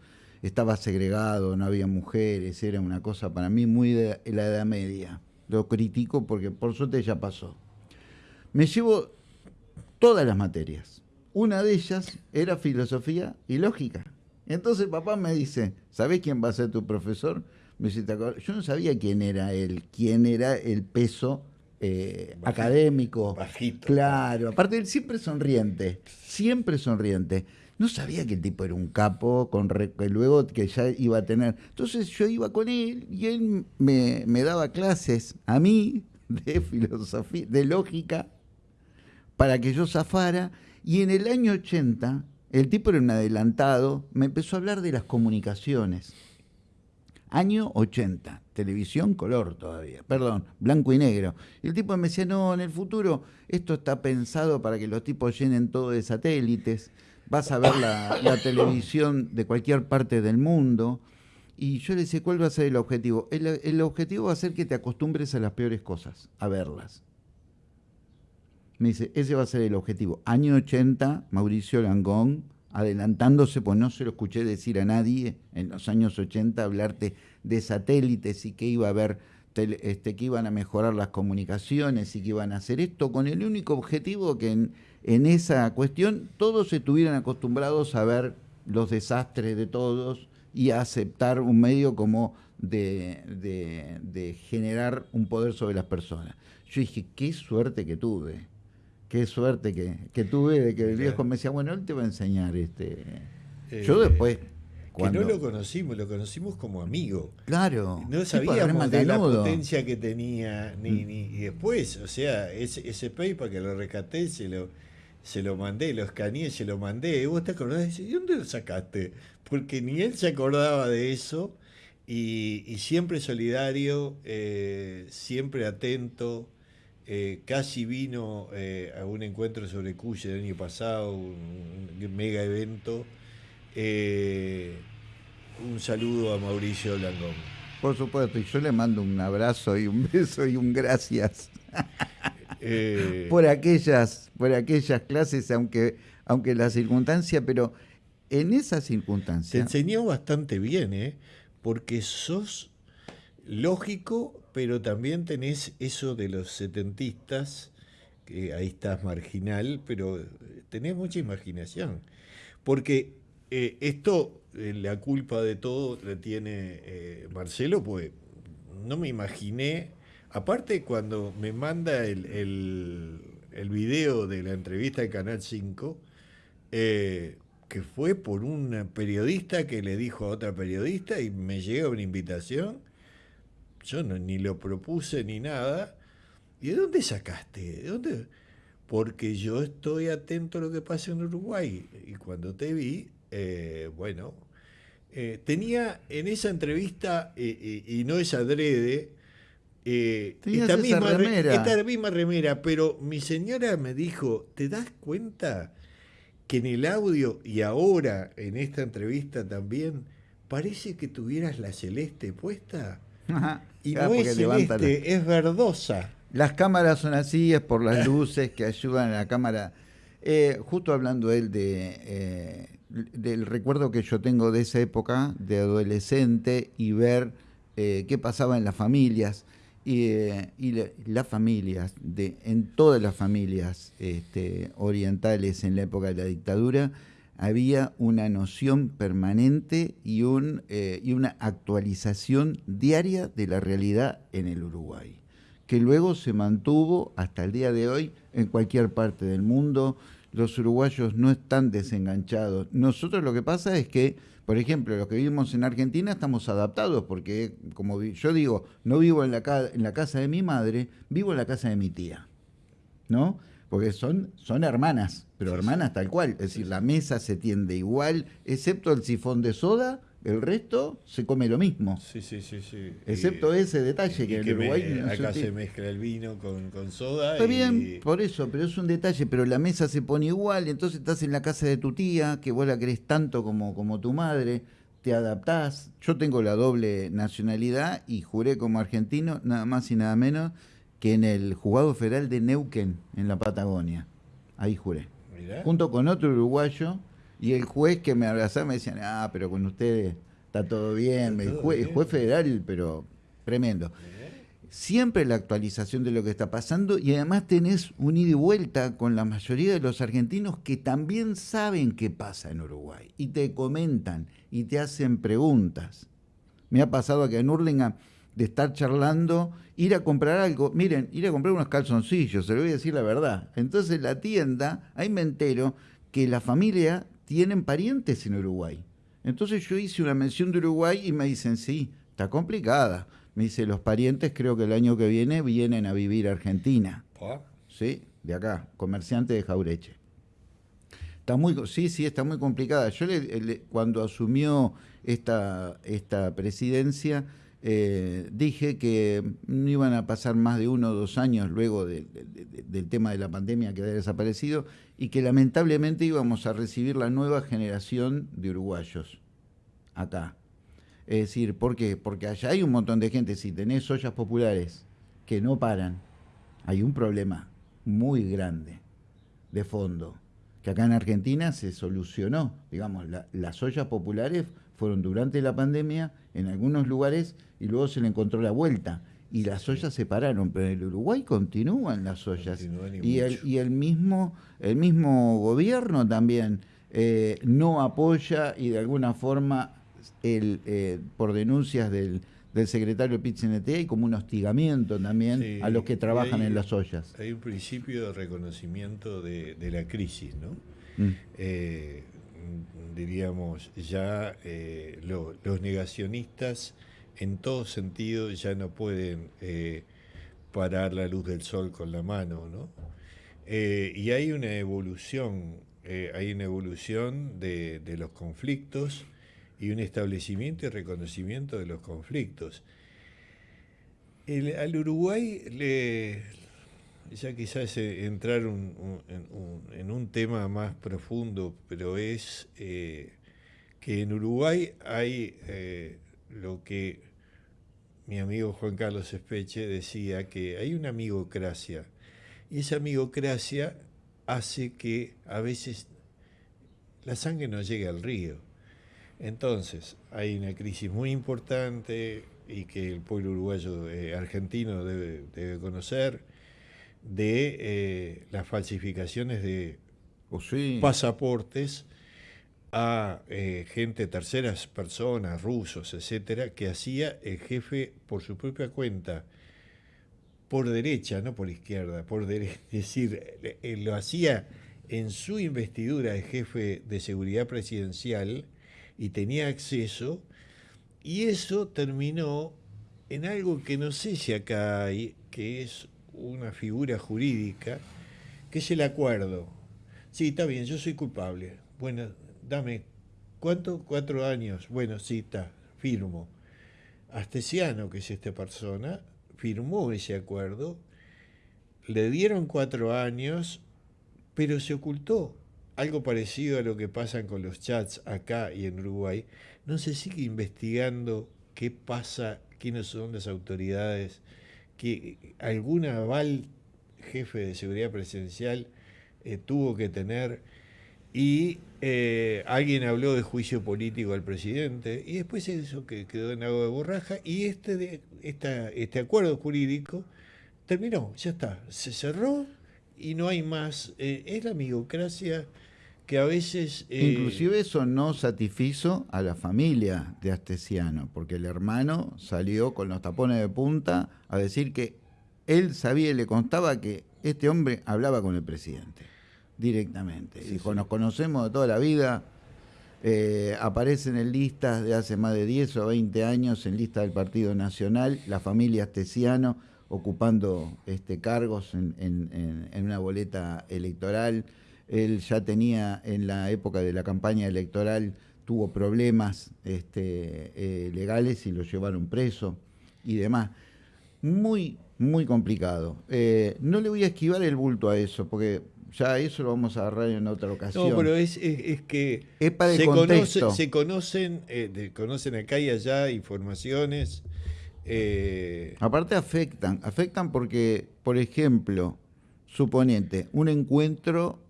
Estaba segregado, no había mujeres, era una cosa para mí muy de la edad media. Lo critico porque por suerte ya pasó. Me llevo todas las materias. Una de ellas era filosofía y lógica. Entonces papá me dice, ¿sabés quién va a ser tu profesor? Me dice, yo no sabía quién era él, quién era el peso eh, académico. Bajito. Claro, aparte él siempre sonriente, siempre sonriente. No sabía que el tipo era un capo, con que luego que ya iba a tener. Entonces yo iba con él y él me, daba clases a mí de filosofía, de lógica, para que yo zafara. Y en el año 80, el tipo era un adelantado, me empezó a hablar de las comunicaciones. Año 80, televisión color todavía, perdón, blanco y negro. Y el tipo me decía, no, en el futuro esto está pensado para que los tipos llenen todo de satélites, vas a ver la, televisión de cualquier parte del mundo. Y yo le decía, ¿cuál va a ser el objetivo? El, el, objetivo va a ser que te acostumbres a las peores cosas, a verlas. Me dice, ese va a ser el objetivo. Año 80, Mauricio Langón, adelantándose, pues no se lo escuché decir a nadie en los años 80, hablarte de satélites y que iba a haber, este, que iban a mejorar las comunicaciones y que iban a hacer esto, con el único objetivo que en, en esa cuestión todos estuvieran acostumbrados a ver los desastres de todos y a aceptar un medio como de, de, de generar un poder sobre las personas. Yo dije, qué suerte que tuve qué suerte que, tuve de que el viejo me decía, bueno, él te va a enseñar. este Yo eh, después... Cuando... Que no lo conocimos, lo conocimos como amigo. Claro. No sabíamos de la potencia que tenía, ni, mm. ni, y después, o sea, ese, ese paper que lo rescaté, se lo, se lo mandé, lo escaneé, se lo mandé. Y vos te acordás, ¿y dónde lo sacaste? Porque ni él se acordaba de eso, y, y siempre solidario, eh, siempre atento, eh, casi vino eh, a un encuentro sobre Cuya el año pasado, un, mega evento. Un saludo a Mauricio Langón. Por supuesto, y yo le mando un abrazo y un beso y un gracias por aquellas, por aquellas clases, aunque, aunque la circunstancia, pero en esas circunstancias. Te enseñó bastante bien, ¿eh? porque sos lógico, pero también tenés eso de los setentistas, que ahí estás marginal, pero tenés mucha imaginación. Porque eh, esto, eh, la culpa de todo la tiene eh, Marcelo, pues no me imaginé, aparte cuando me manda el, el, video de la entrevista de Canal 5, que fue por un periodista que le dijo a otra periodista y me llega una invitación yo no, ni lo propuse ni nada. ¿Y de dónde sacaste? ¿De dónde? Porque yo estoy atento a lo que pasa en Uruguay. Y cuando te vi, eh, bueno, eh, tenía en esa entrevista, eh, y no es adrede, esta misma, remera. esta misma remera, pero mi señora me dijo, ¿te das cuenta que en el audio y ahora en esta entrevista también parece que tuvieras la celeste puesta? Y no es celeste, es verdosa. Las cámaras son así, es por las luces que ayudan a la cámara. Eh, justo hablando él de, eh, del recuerdo que yo tengo de esa época, de adolescente, y ver eh, qué pasaba en las familias. Y, las familias, en todas las familias este, orientales en la época de la dictadura, había una noción permanente y, eh, y una actualización diaria de la realidad en el Uruguay, que luego se mantuvo hasta el día de hoy en cualquier parte del mundo. Los uruguayos no están desenganchados. Nosotros lo que pasa es que, por ejemplo, los que vivimos en Argentina estamos adaptados, porque como yo digo, no vivo en la, en la casa de mi madre, vivo en la casa de mi tía. ¿No? porque son, son hermanas, pero hermanas tal cual. Es decir, la mesa se tiende igual, excepto el sifón de soda, el resto se come lo mismo. Sí, sí, sí. sí. Excepto ese detalle que, en Uruguay... acá se, mezcla el vino con, soda. Está bien, por eso, pero es un detalle, pero la mesa se pone igual, entonces estás en la casa de tu tía, que vos la querés tanto como, como tu madre, te adaptás. Yo tengo la doble nacionalidad y juré como argentino, nada más y nada menos que en el juzgado federal de Neuquén, en la Patagonia. Ahí juré. Junto con otro uruguayo, y el juez que me abrazaba me decía, ah, pero con ustedes está todo bien. El juez, federal, pero tremendo. siempre la actualización de lo que está pasando y además tenés un ida y vuelta con la mayoría de los argentinos que también saben qué pasa en Uruguay y te comentan y te hacen preguntas. Me ha pasado que en Urlinga de estar charlando, ir a comprar algo, miren, ir a comprar unos calzoncillos, se lo voy a decir la verdad. Entonces la tienda, ahí me entero que la familia tienen parientes en Uruguay. Entonces yo hice una mención de Uruguay y me dicen, sí, está complicada. Me dice, los parientes creo que el año que viene vienen a vivir a Argentina. Sí, de acá, comerciante de Jaureche. Está muy, sí, sí, está muy complicada. Yo cuando asumió esta, esta presidencia, eh, dije que no iban a pasar más de uno o dos años luego del tema de la pandemia que había desaparecido y que lamentablemente íbamos a recibir la nueva generación de uruguayos acá. Es decir, ¿por qué? Porque allá hay un montón de gente, si tenés ollas populares que no paran, hay un problema muy grande de fondo, que acá en Argentina se solucionó. Digamos, las ollas populares fueron durante la pandemia en algunos lugares y luego se le encontró la vuelta. Y las ollas se pararon, pero en el Uruguay continúan las ollas. y, el, y el, mismo, el mismo gobierno también eh, no apoya y de alguna forma, el, eh, por denuncias del, del secretario PITCNT, hay como un hostigamiento también a los que trabajan en las ollas. Hay un principio de reconocimiento de, la crisis, ¿no? Mm. Eh, diríamos, ya los negacionistas en todo sentido ya no pueden eh, parar la luz del sol con la mano, ¿no? Eh, y hay una evolución, eh, hay una evolución de, los conflictos y un establecimiento y reconocimiento de los conflictos. al Uruguay le, ya quizás entrar en, un tema más profundo, pero es que en Uruguay hay lo que mi amigo Juan Carlos Espeche decía que hay una amigocracia y esa amigocracia hace que a veces la sangre no llegue al río. Entonces, hay una crisis muy importante y que el pueblo uruguayo eh, argentino debe, conocer de eh, las falsificaciones de oh, pasaportes a eh, gente, terceras personas, rusos, etcétera, que hacía el jefe por su propia cuenta, por derecha, no por izquierda, por derecha, es decir, eh, lo hacía en su investidura de jefe de seguridad presidencial y tenía acceso, y eso terminó en algo que no sé si acá hay, que es una figura jurídica, que es el acuerdo. Sí, está bien, yo soy culpable. Bueno, dame, ¿cuánto? Cuatro años. Bueno, sí, está, firmo. Astesiano, que es esta persona, firmó ese acuerdo, le dieron cuatro años, pero se ocultó. Algo parecido a lo que pasa con los chats acá y en Uruguay. No se sigue investigando qué pasa, quiénes son las autoridades, que algún aval jefe de seguridad presidencial eh, tuvo que tener y eh, alguien habló de juicio político al presidente y después eso que quedó en agua de borraja y este, de, este acuerdo jurídico terminó, ya está, se cerró y no hay más. Eh, es la amigocracia que a veces... Eh, Inclusive eso no satisfizo a la familia de Astesiano, porque el hermano salió con los tapones de punta a decir que él sabía y le constaba que este hombre hablaba con el presidente directamente. Dijo, nos conocemos de toda la vida, eh, aparecen en listas de hace más de 10 o 20 años, en lista del Partido Nacional, la familia Astesiano ocupando este, cargos en, una boleta electoral. Él ya tenía en la época de la campaña electoral, tuvo problemas este, eh, legales y lo llevaron preso y demás. Muy, muy complicado. Eh, no le voy a esquivar el bulto a eso, porque ya eso lo vamos a agarrar en otra ocasión. No, pero es, que se, se conocen, eh, conocen acá y allá informaciones. Eh, Aparte afectan, afectan porque, por ejemplo, suponente, un encuentro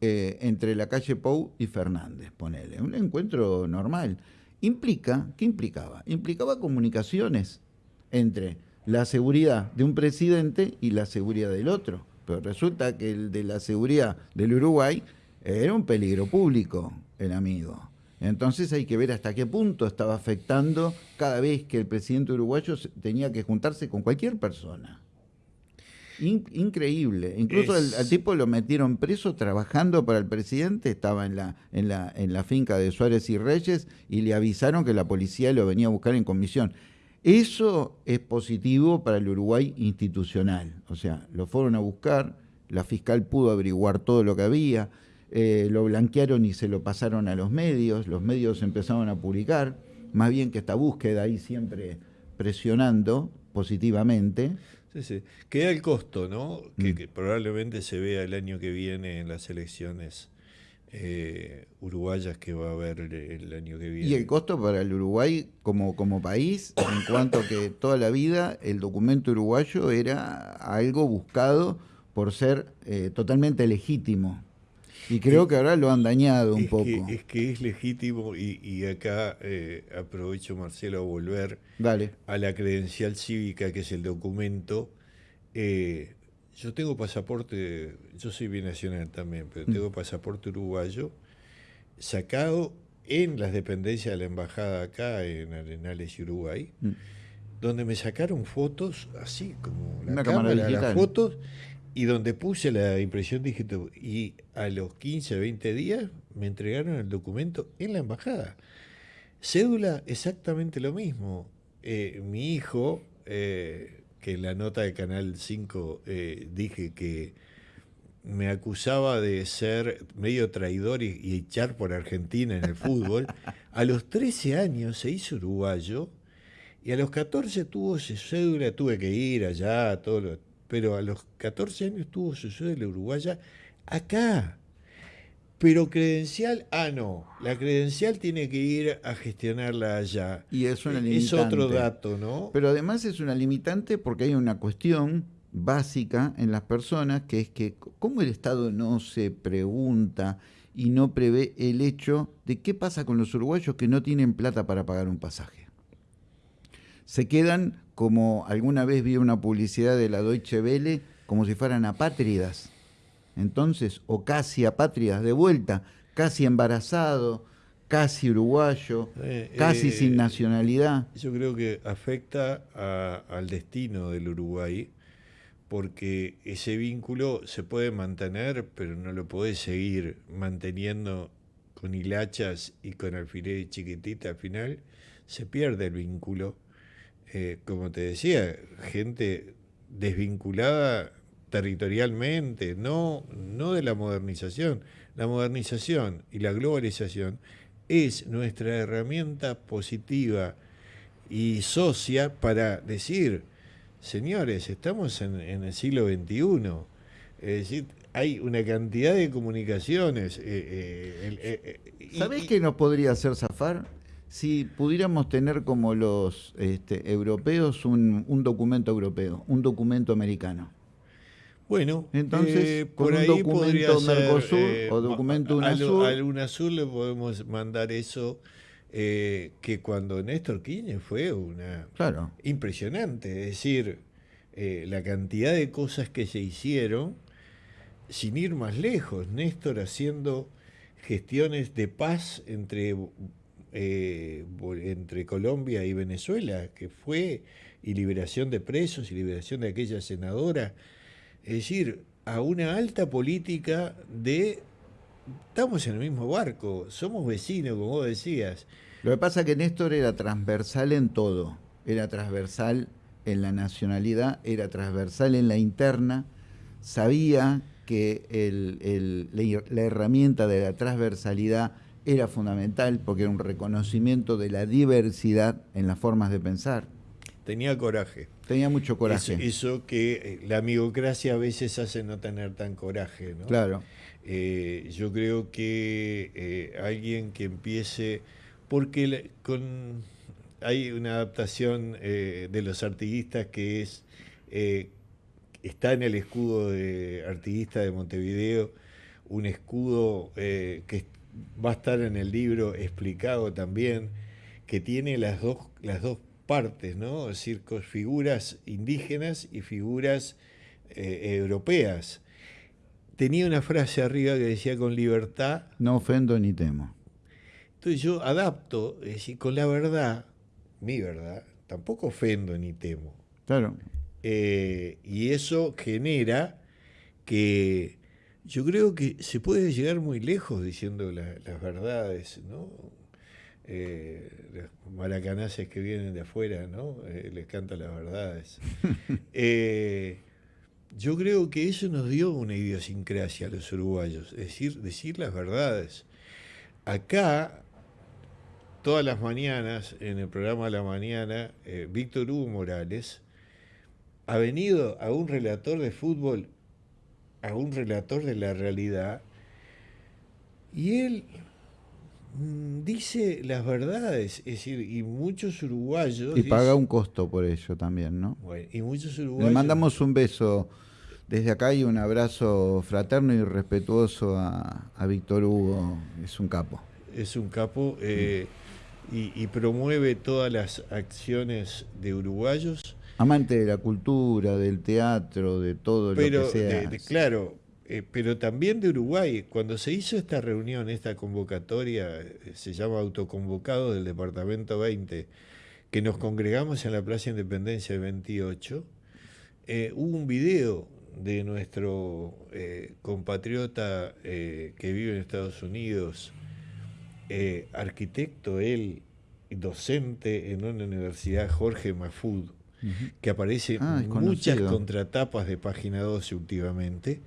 eh, entre la calle Pou y Fernández, ponele, un encuentro normal. Implica, ¿qué implicaba? Implicaba comunicaciones entre la seguridad de un presidente y la seguridad del otro. Pero resulta que el de la seguridad del Uruguay era un peligro público, el amigo. Entonces hay que ver hasta qué punto estaba afectando cada vez que el presidente uruguayo tenía que juntarse con cualquier persona. Increíble. Incluso al tipo lo metieron preso trabajando para el presidente, estaba en la, en, la, en la finca de Suárez y Reyes y le avisaron que la policía lo venía a buscar en comisión. Eso es positivo para el Uruguay institucional. O sea, lo fueron a buscar, la fiscal pudo averiguar todo lo que había, eh, lo blanquearon y se lo pasaron a los medios, los medios empezaron a publicar, más bien que esta búsqueda ahí siempre presionando positivamente. Sí, sí. Queda el costo, ¿no? Que, mm. probablemente se vea el año que viene en las elecciones eh, uruguayas que va a haber el, año que viene. Y el costo para el Uruguay como, como país, en cuanto que toda la vida el documento uruguayo era algo buscado por ser eh, totalmente legítimo. Y creo que ahora lo han dañado un poco. es que es legítimo y, acá eh, aprovecho, Marcelo, a volver a la credencial cívica, que es el documento. Eh, yo tengo pasaporte, yo soy binacional también, pero mm. tengo pasaporte uruguayo sacado en las dependencias de la embajada acá en Arenales, Uruguay, mm. donde me sacaron fotos así como la cámara, las fotos y donde puse la impresión digital y a los 15, 20 días me entregaron el documento en la embajada. Cédula, exactamente lo mismo. Eh, mi hijo, eh, que en la nota de Canal 5 eh, dije que me acusaba de ser medio traidor y, echar por Argentina en el fútbol, a los 13 años se hizo uruguayo y a los 14 tuvo su cédula, tuve que ir allá, todo lo, pero a los 14 años tuvo su de uruguaya acá. Pero credencial, ah, no, la credencial tiene que ir a gestionarla allá. Y es una limitante. Es otro dato, ¿no? Pero además es una limitante porque hay una cuestión básica en las personas que es que cómo el Estado no se pregunta y no prevé el hecho de qué pasa con los uruguayos que no tienen plata para pagar un pasaje. Se quedan como alguna vez vi una publicidad de la Deutsche Welle, como si fueran apátridas. Entonces, o casi apátridas de vuelta, casi embarazado, casi uruguayo, eh, casi sin eh, nacionalidad. Yo creo que afecta al destino del Uruguay, porque ese vínculo se puede mantener, pero no lo puede seguir manteniendo con hilachas y con alfileres chiquitita al final, se pierde el vínculo eh, como te decía, gente desvinculada territorialmente, no, no de la modernización. La modernización y la globalización es nuestra herramienta positiva y socia para decir, señores, estamos en, el siglo XXI. Es decir, hay una cantidad de comunicaciones. Eh, eh, ¿Sabés qué nos podría hacer zafar? Si pudiéramos tener como los este, europeos un, documento europeo, un documento americano. Bueno, entonces eh, por un documento Mercosur eh, o documento UNASUR. Al, UNASUR le podemos mandar eso eh, que cuando Néstor Kirchner fue una claro. impresionante, es decir, la cantidad de cosas que se hicieron sin ir más lejos, Néstor haciendo gestiones de paz entre eh, entre Colombia y Venezuela, que fue, y liberación de presos y liberación de aquella senadora. Es decir, a una alta política de... Estamos en el mismo barco, somos vecinos, como vos decías. Lo que pasa es que Néstor era transversal en todo, era transversal en la nacionalidad, era transversal en la interna, sabía que la herramienta de la transversalidad era fundamental porque era un reconocimiento de la diversidad en las formas de pensar. Tenía coraje. Tenía mucho coraje. Eso, que eh, la amigocracia a veces hace no tener tan coraje. ¿no? Claro. Eh, yo creo que eh, alguien que empiece, porque con, hay una adaptación de los artiguistas que es, está en el escudo de artiguista de Montevideo, un escudo que va a estar en el libro explicado también, que tiene las dos, las dos partes, ¿no? Es decir, figuras indígenas y figuras eh, europeas. Tenía una frase arriba que decía con libertad. No ofendo ni temo. Entonces yo adapto, es decir, con la verdad, mi verdad, tampoco ofendo ni temo. Claro. Eh, y eso genera que yo creo que se puede llegar muy lejos diciendo las verdades, ¿no? Eh, los maracanaces que vienen de afuera, ¿no? Eh, les cantan las verdades. yo creo que eso nos dio una idiosincrasia a los uruguayos, es decir, decir las verdades. Acá todas las mañanas, en el programa de la mañana, eh, Víctor Hugo Morales ha venido a un relator de fútbol, a un relator de la realidad, y él mm, dice las verdades, es decir, y muchos uruguayos... Y paga un costo por ello también, ¿no? Bueno, y muchos uruguayos... Le mandamos un beso desde acá y un abrazo fraterno y respetuoso a, Víctor Hugo, es un capo. Es un capo. Eh, y, promueve todas las acciones de uruguayos. Amante de la cultura, del teatro, de todo lo que sea. claro, eh, pero también de Uruguay. Cuando se hizo esta reunión, esta convocatoria, eh, se llama autoconvocado del Departamento 20, que nos congregamos en la Plaza Independencia del 28, eh, hubo un video de nuestro compatriota que vive en Estados Unidos, arquitecto, él, docente en una universidad, Jorge Mafud, que aparece ah, en muchas contratapas de página 12 últimamente,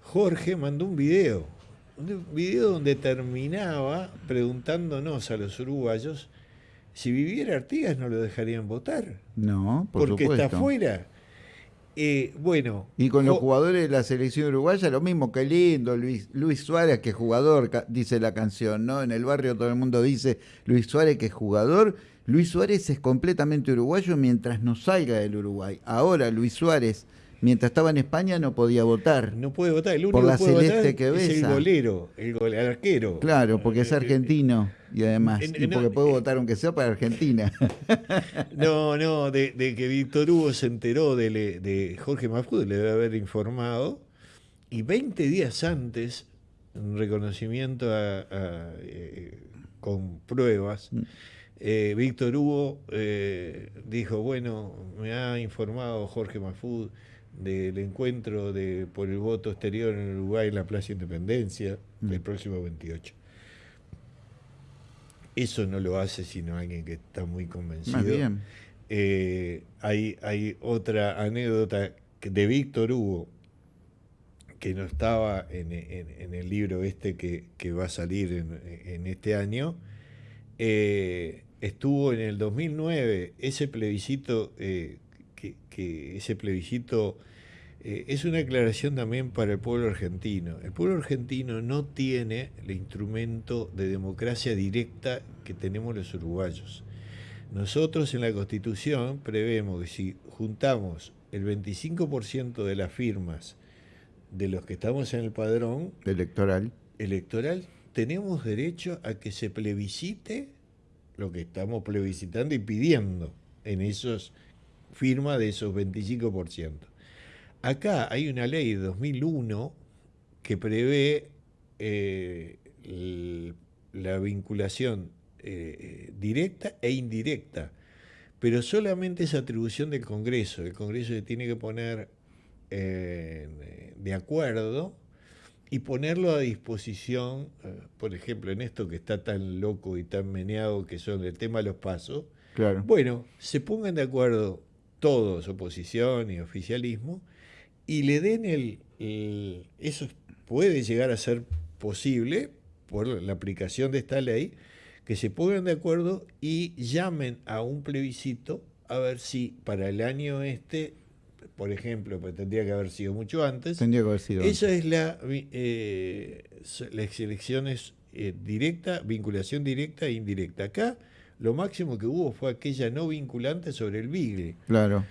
Jorge mandó un video, un video donde terminaba preguntándonos a los uruguayos si viviera Artigas no lo dejarían votar. No, porque está afuera. Eh, bueno. Y con los jugadores de la selección uruguaya, lo mismo, que lindo, Luis, Luis Suárez, que es jugador, dice la canción, ¿no? En el barrio todo el mundo dice Luis Suárez, que es jugador. Luis Suárez es completamente uruguayo mientras no salga del Uruguay. Ahora Luis Suárez mientras estaba en España no podía votar. No puede votar, el único por la que puede celeste que es el golero, el, arquero. Claro, porque es eh, argentino y además, y porque puede votar aunque sea para Argentina. no, no, de, que Víctor Hugo se enteró de, de Jorge Mafud, le debe haber informado, y 20 días antes, en reconocimiento eh, con pruebas, mm. Eh, Víctor Hugo dijo, bueno, me ha informado Jorge Mafud del encuentro de, por el voto exterior en Uruguay en la Plaza Independencia el mm. próximo 28. Eso no lo hace sino alguien que está muy convencido. Eh, hay, hay otra anécdota de Víctor Hugo, que no estaba en, el libro este que, va a salir en, este año. Eh, estuvo en el 2009, ese plebiscito eh, que, ese plebiscito eh, es una aclaración también para el pueblo argentino. El pueblo argentino no tiene el instrumento de democracia directa que tenemos los uruguayos. Nosotros en la Constitución prevemos que si juntamos el 25% de las firmas de los que estamos en el padrón electoral, electoral tenemos derecho a que se plebiscite lo que estamos plebiscitando y pidiendo en esos firma de esos 25%. Acá hay una ley de 2001 que prevé eh, la vinculación eh, directa e indirecta, pero solamente es atribución del Congreso. El Congreso se tiene que poner eh, de acuerdo y ponerlo a disposición, por ejemplo, en esto que está tan loco y tan meneado que son el tema de los pasos. Claro. Bueno, se pongan de acuerdo todos, oposición y oficialismo, y le den el, Eso puede llegar a ser posible por la aplicación de esta ley, que se pongan de acuerdo y llamen a un plebiscito a ver si para el año este, por ejemplo, pues tendría que haber sido mucho antes, tendría que haber sido esa es la eh, las elecciones eh, directa, vinculación directa e indirecta. Acá lo máximo que hubo fue aquella no vinculante sobre el Bigle. Claro.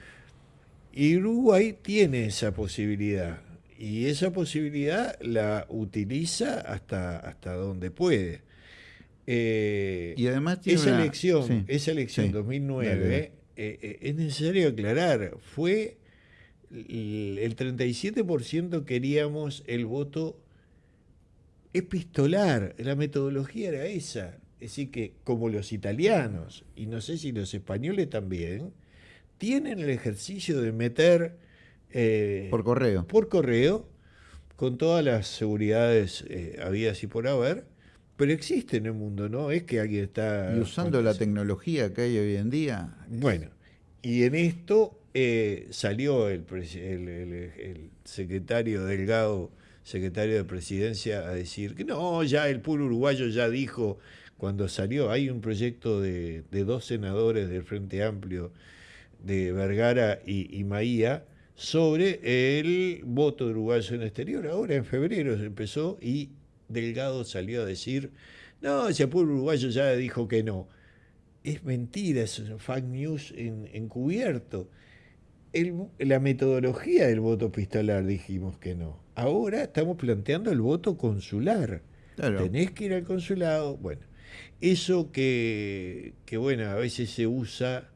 Y Uruguay tiene esa posibilidad. Y esa posibilidad la utiliza hasta, hasta donde puede. Eh, y además esa, elección, esa elección 2009, es necesario aclarar, fue el 37% queríamos el voto epistolar, la metodología era esa. Es decir, que como los italianos, y no sé si los españoles también, tienen el ejercicio de meter... Eh, por correo. Por correo, con todas las seguridades eh, habidas y por haber, pero existe en el mundo, ¿no? Es que alguien está... Y usando la tecnología que hay hoy en día. Bueno, y en esto eh, salió el, el, secretario Delgado, secretario de Presidencia, a decir que no, ya el pueblo uruguayo ya dijo cuando salió, hay un proyecto de, dos senadores del Frente Amplio, de Vergara y, y, Maía, sobre el voto de uruguayo en el exterior. Ahora en febrero se empezó y Delgado salió a decir, no, ese pueblo uruguayo ya dijo que no. Es mentira, es fake news encubierto la metodología del voto epistolar dijimos que no. Ahora estamos planteando el voto consular. Tenés que ir al consulado. Bueno, eso que, bueno, a veces se usa,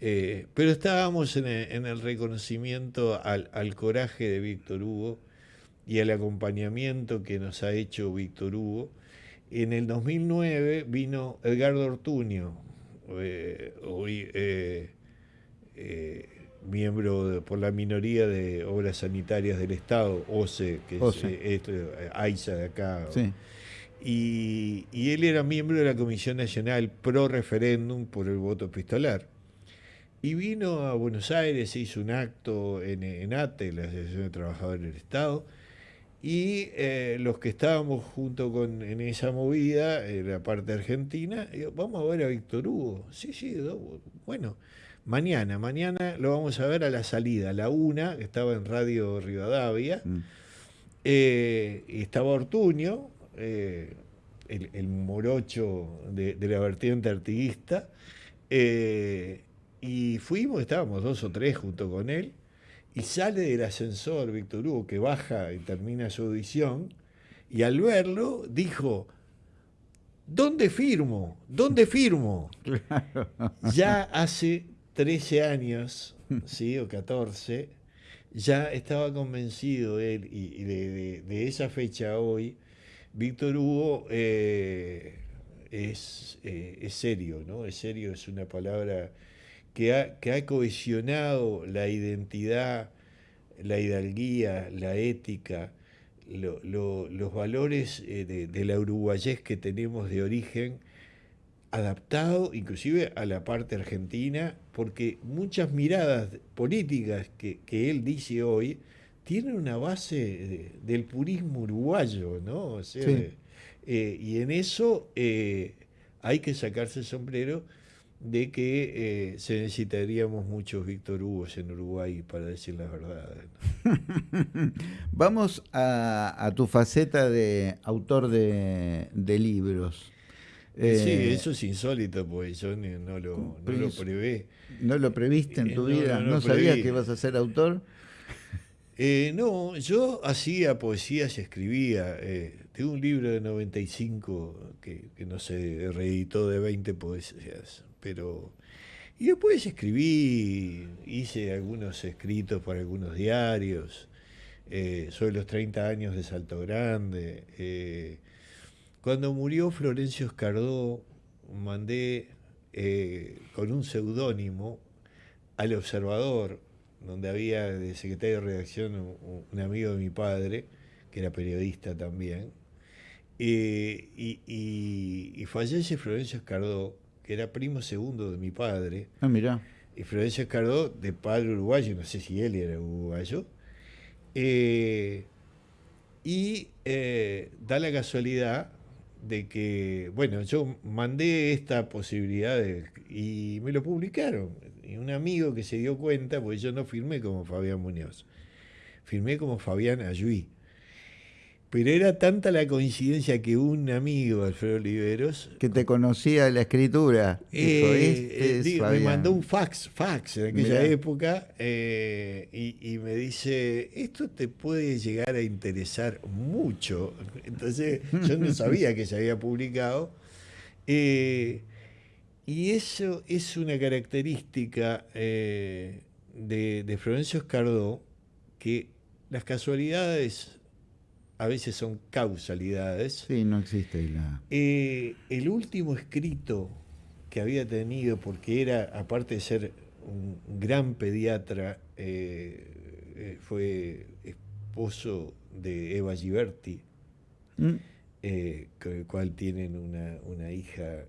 eh, pero estábamos en el, reconocimiento al, coraje de Víctor Hugo y al acompañamiento que nos ha hecho Víctor Hugo. En el 2009 vino Edgardo Ortuño, eh, hoy, eh, miembro por la minoría de obras sanitarias del Estado, OCE, que es esto, AISA de acá. Y, él era miembro de la Comisión Nacional pro referéndum por el voto epistolar. Y vino a Buenos Aires, hizo un acto en, ATE, la Asociación de Trabajadores del Estado, y eh, los que estábamos junto con en esa movida, en la parte argentina, vamos a ver a Víctor Hugo. Sí, sí, bueno. Mañana, mañana lo vamos a ver a la salida, a la una, que estaba en Radio Rivadavia, mm. eh, estaba Ortuño, eh, el, morocho de, la vertiente artiguista, eh, y fuimos, estábamos dos o tres junto con él, y sale del ascensor Víctor Hugo, que baja y termina su audición, y al verlo dijo, ¿dónde firmo? ¿Dónde firmo? Ya hace 13 años, ¿sí? o 14, ya estaba convencido él, y, de, esa fecha hoy, Víctor Hugo eh, es, eh, es, serio, ¿no? Es serio, es una palabra que ha, que ha cohesionado la identidad, la hidalguía, la ética, los valores eh, de, de, la uruguayés que tenemos de origen adaptado inclusive a la parte argentina, porque muchas miradas políticas que, él dice hoy tienen una base del purismo uruguayo, ¿no? Eh, y en eso eh, hay que sacarse el sombrero de que eh, se necesitaríamos muchos Víctor Hugo en Uruguay para decir la verdad. Vamos a, tu faceta de autor de libros sí, eh, eso es insólito, pues yo no lo, no lo prevé. ¿No lo previste en tu vida? ¿No, sabías que ibas a ser autor? Eh, no, yo hacía poesías y escribía. Eh, tengo un libro de 95 que, que no se reeditó de 20 poesías, pero... Y después escribí, hice algunos escritos para algunos diarios, sobre los 30 años de Salto Grande, cuando murió Florencio Escardó, mandé eh, con un seudónimo al Observador, donde había de secretario de redacción un, amigo de mi padre, que era periodista también, eh, y, fallece Florencio Escardó, que era primo segundo de mi padre. Ah, mira. Y Florencio Escardó, de padre uruguayo, no sé si él era uruguayo, eh, y da la casualidad de que, bueno, yo mandé esta posibilidad y me lo publicaron. Y un amigo que se dio cuenta, porque yo no firmé como Fabián Muñoz, firmé como Fabián Ayuí. Pero era tanta la coincidencia que un amigo, Alfredo Oliveros... Que te conocía la escritura. Eh, este me mandó un fax, fax en aquella época, eh, y, me dice, esto te puede llegar a interesar mucho. Entonces yo no sabía que se había publicado. Eh, y eso es una característica eh, de, de, Florencio Escardó, que las casualidades a veces son causalidades. Sí, no existe la... Eh, el último escrito que había tenido, porque era, aparte de ser un gran pediatra, fue esposo de Eva Giberti, mm. con el cual tienen una, una hija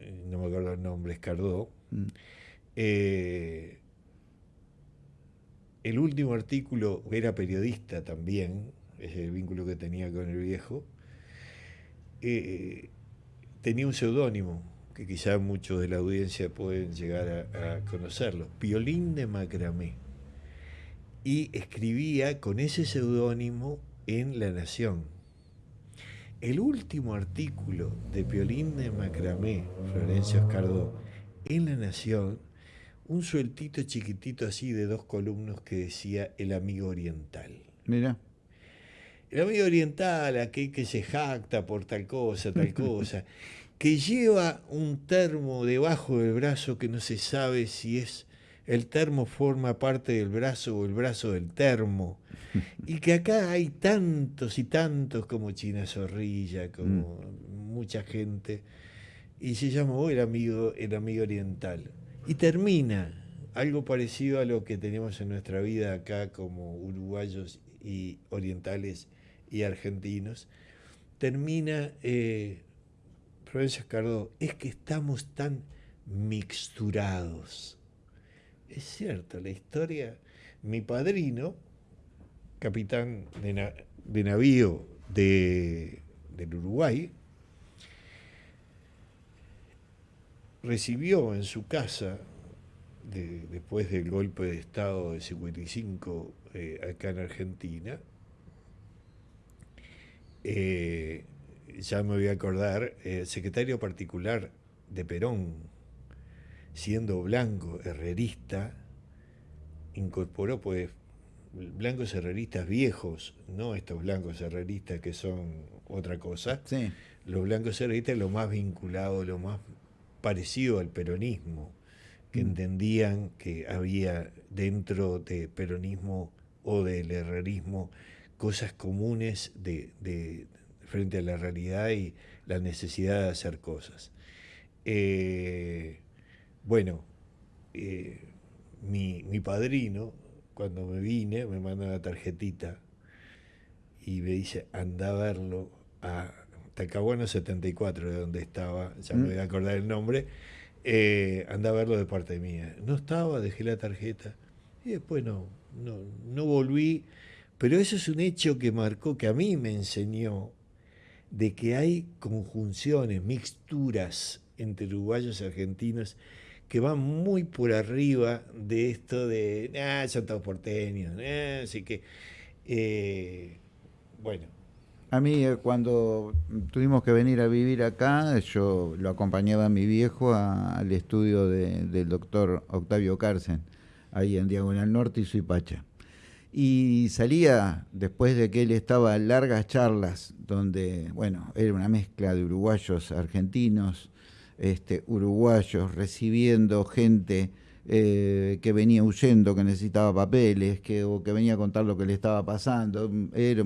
eh, no me acuerdo el nombre, Escardó. Mm. El último artículo, era periodista también, es el vínculo que tenía con el viejo, eh, tenía un seudónimo, que quizá muchos de la audiencia pueden llegar a, a conocerlo, Piolín de Macramé. Y escribía con ese seudónimo en La Nación el último artículo de Piolín de Macramé, Florencio Escardó, en La Nación, un sueltito chiquitito así de dos columnas que decía El amigo oriental. Mira. El amigo oriental, aquel que se jacta por tal cosa, tal cosa, que lleva un termo debajo del brazo que no se sabe si es el termo forma parte del brazo o el brazo del termo. Y que acá hay tantos y tantos como China Zorrilla, como mm. mucha gente. Y se llamó el amigo, el amigo oriental. Y termina algo parecido a lo que tenemos en nuestra vida acá como uruguayos y orientales y argentinos. Termina eh, Florencia Escardó, es que estamos tan mixturados es cierto, la historia, mi padrino, capitán de, navío de, del Uruguay, recibió en su casa, después del golpe de Estado de 55 eh, acá en Argentina, eh, ya me voy a acordar, eh, secretario particular de Perón, siendo blanco, herrerista, incorporó pues blancos herreristas viejos, no estos blancos herreristas que son otra cosa, los blancos herreristas lo más vinculado, lo más parecido al peronismo, que mm. entendían que había dentro de peronismo o del herrerismo cosas comunes de, frente a la realidad y la necesidad de hacer cosas. Eh, bueno, eh, mi, padrino, cuando me vine, me manda una tarjetita y me dice, anda a verlo a Tacabuano 74, de donde estaba, ya me mm. voy a acordar el nombre, eh, anda a verlo de parte mía. No estaba, dejé la tarjeta y después no, no, no volví, pero eso es un hecho que marcó, que a mí me enseñó de que hay conjunciones, mixturas entre uruguayos y argentinos que van muy por arriba de esto de, ah, son todos porteños, eh", así que, eh, bueno. A mí eh, cuando tuvimos que venir a vivir acá, yo lo acompañaba a mi viejo al estudio del doctor Octavio Carcen, ahí en Diagonal Norte y Suipacha. Y salía, después de que él estaba largas charlas, donde, bueno, era una mezcla de uruguayos, argentinos, este, uruguayos recibiendo gente eh, que venía huyendo, que necesitaba papeles, que, o que venía a contar lo que le estaba pasando. Era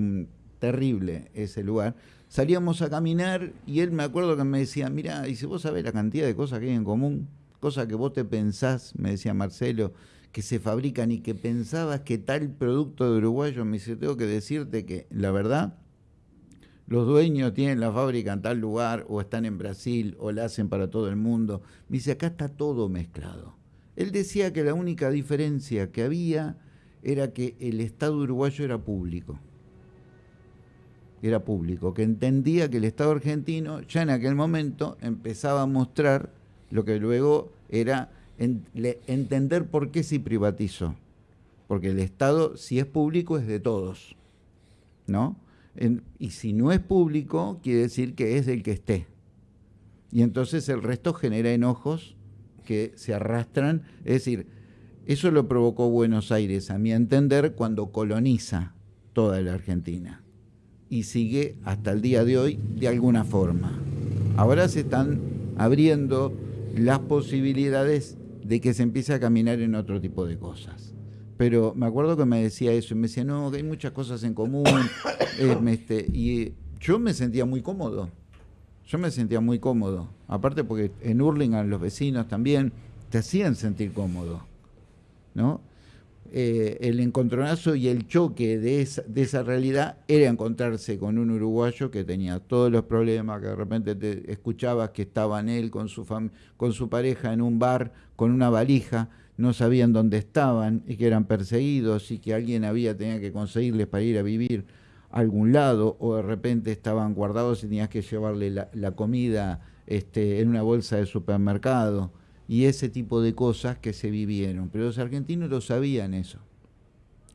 terrible ese lugar. Salíamos a caminar y él me acuerdo que me decía, mira, si vos sabés la cantidad de cosas que hay en común, cosas que vos te pensás, me decía Marcelo, que se fabrican y que pensabas que tal producto de uruguayo, me dice, tengo que decirte que la verdad los dueños tienen la fábrica en tal lugar o están en Brasil o la hacen para todo el mundo. Me dice, acá está todo mezclado. Él decía que la única diferencia que había era que el Estado uruguayo era público. Era público, que entendía que el Estado argentino ya en aquel momento empezaba a mostrar lo que luego era entender por qué se privatizó. Porque el Estado, si es público, es de todos. ¿No? y si no es público, quiere decir que es del que esté. Y entonces el resto genera enojos que se arrastran. Es decir, eso lo provocó Buenos Aires, a mi entender, cuando coloniza toda la Argentina. Y sigue hasta el día de hoy de alguna forma. Ahora se están abriendo las posibilidades de que se empiece a caminar en otro tipo de cosas. Pero me acuerdo que me decía eso y me decía, no, que hay muchas cosas en común. Eh, este, y yo me sentía muy cómodo. Yo me sentía muy cómodo. Aparte porque en Hurlingham los vecinos también te hacían sentir cómodo. ¿no? Eh, el encontronazo y el choque de esa, de esa realidad era encontrarse con un uruguayo que tenía todos los problemas, que de repente te escuchabas que estaban él con su, con su pareja en un bar con una valija, no sabían dónde estaban y que eran perseguidos y que alguien había tenía que conseguirles para ir a vivir a algún lado o de repente estaban guardados y tenías que llevarle la, la comida este, en una bolsa de supermercado y ese tipo de cosas que se vivieron. Pero los argentinos lo sabían eso.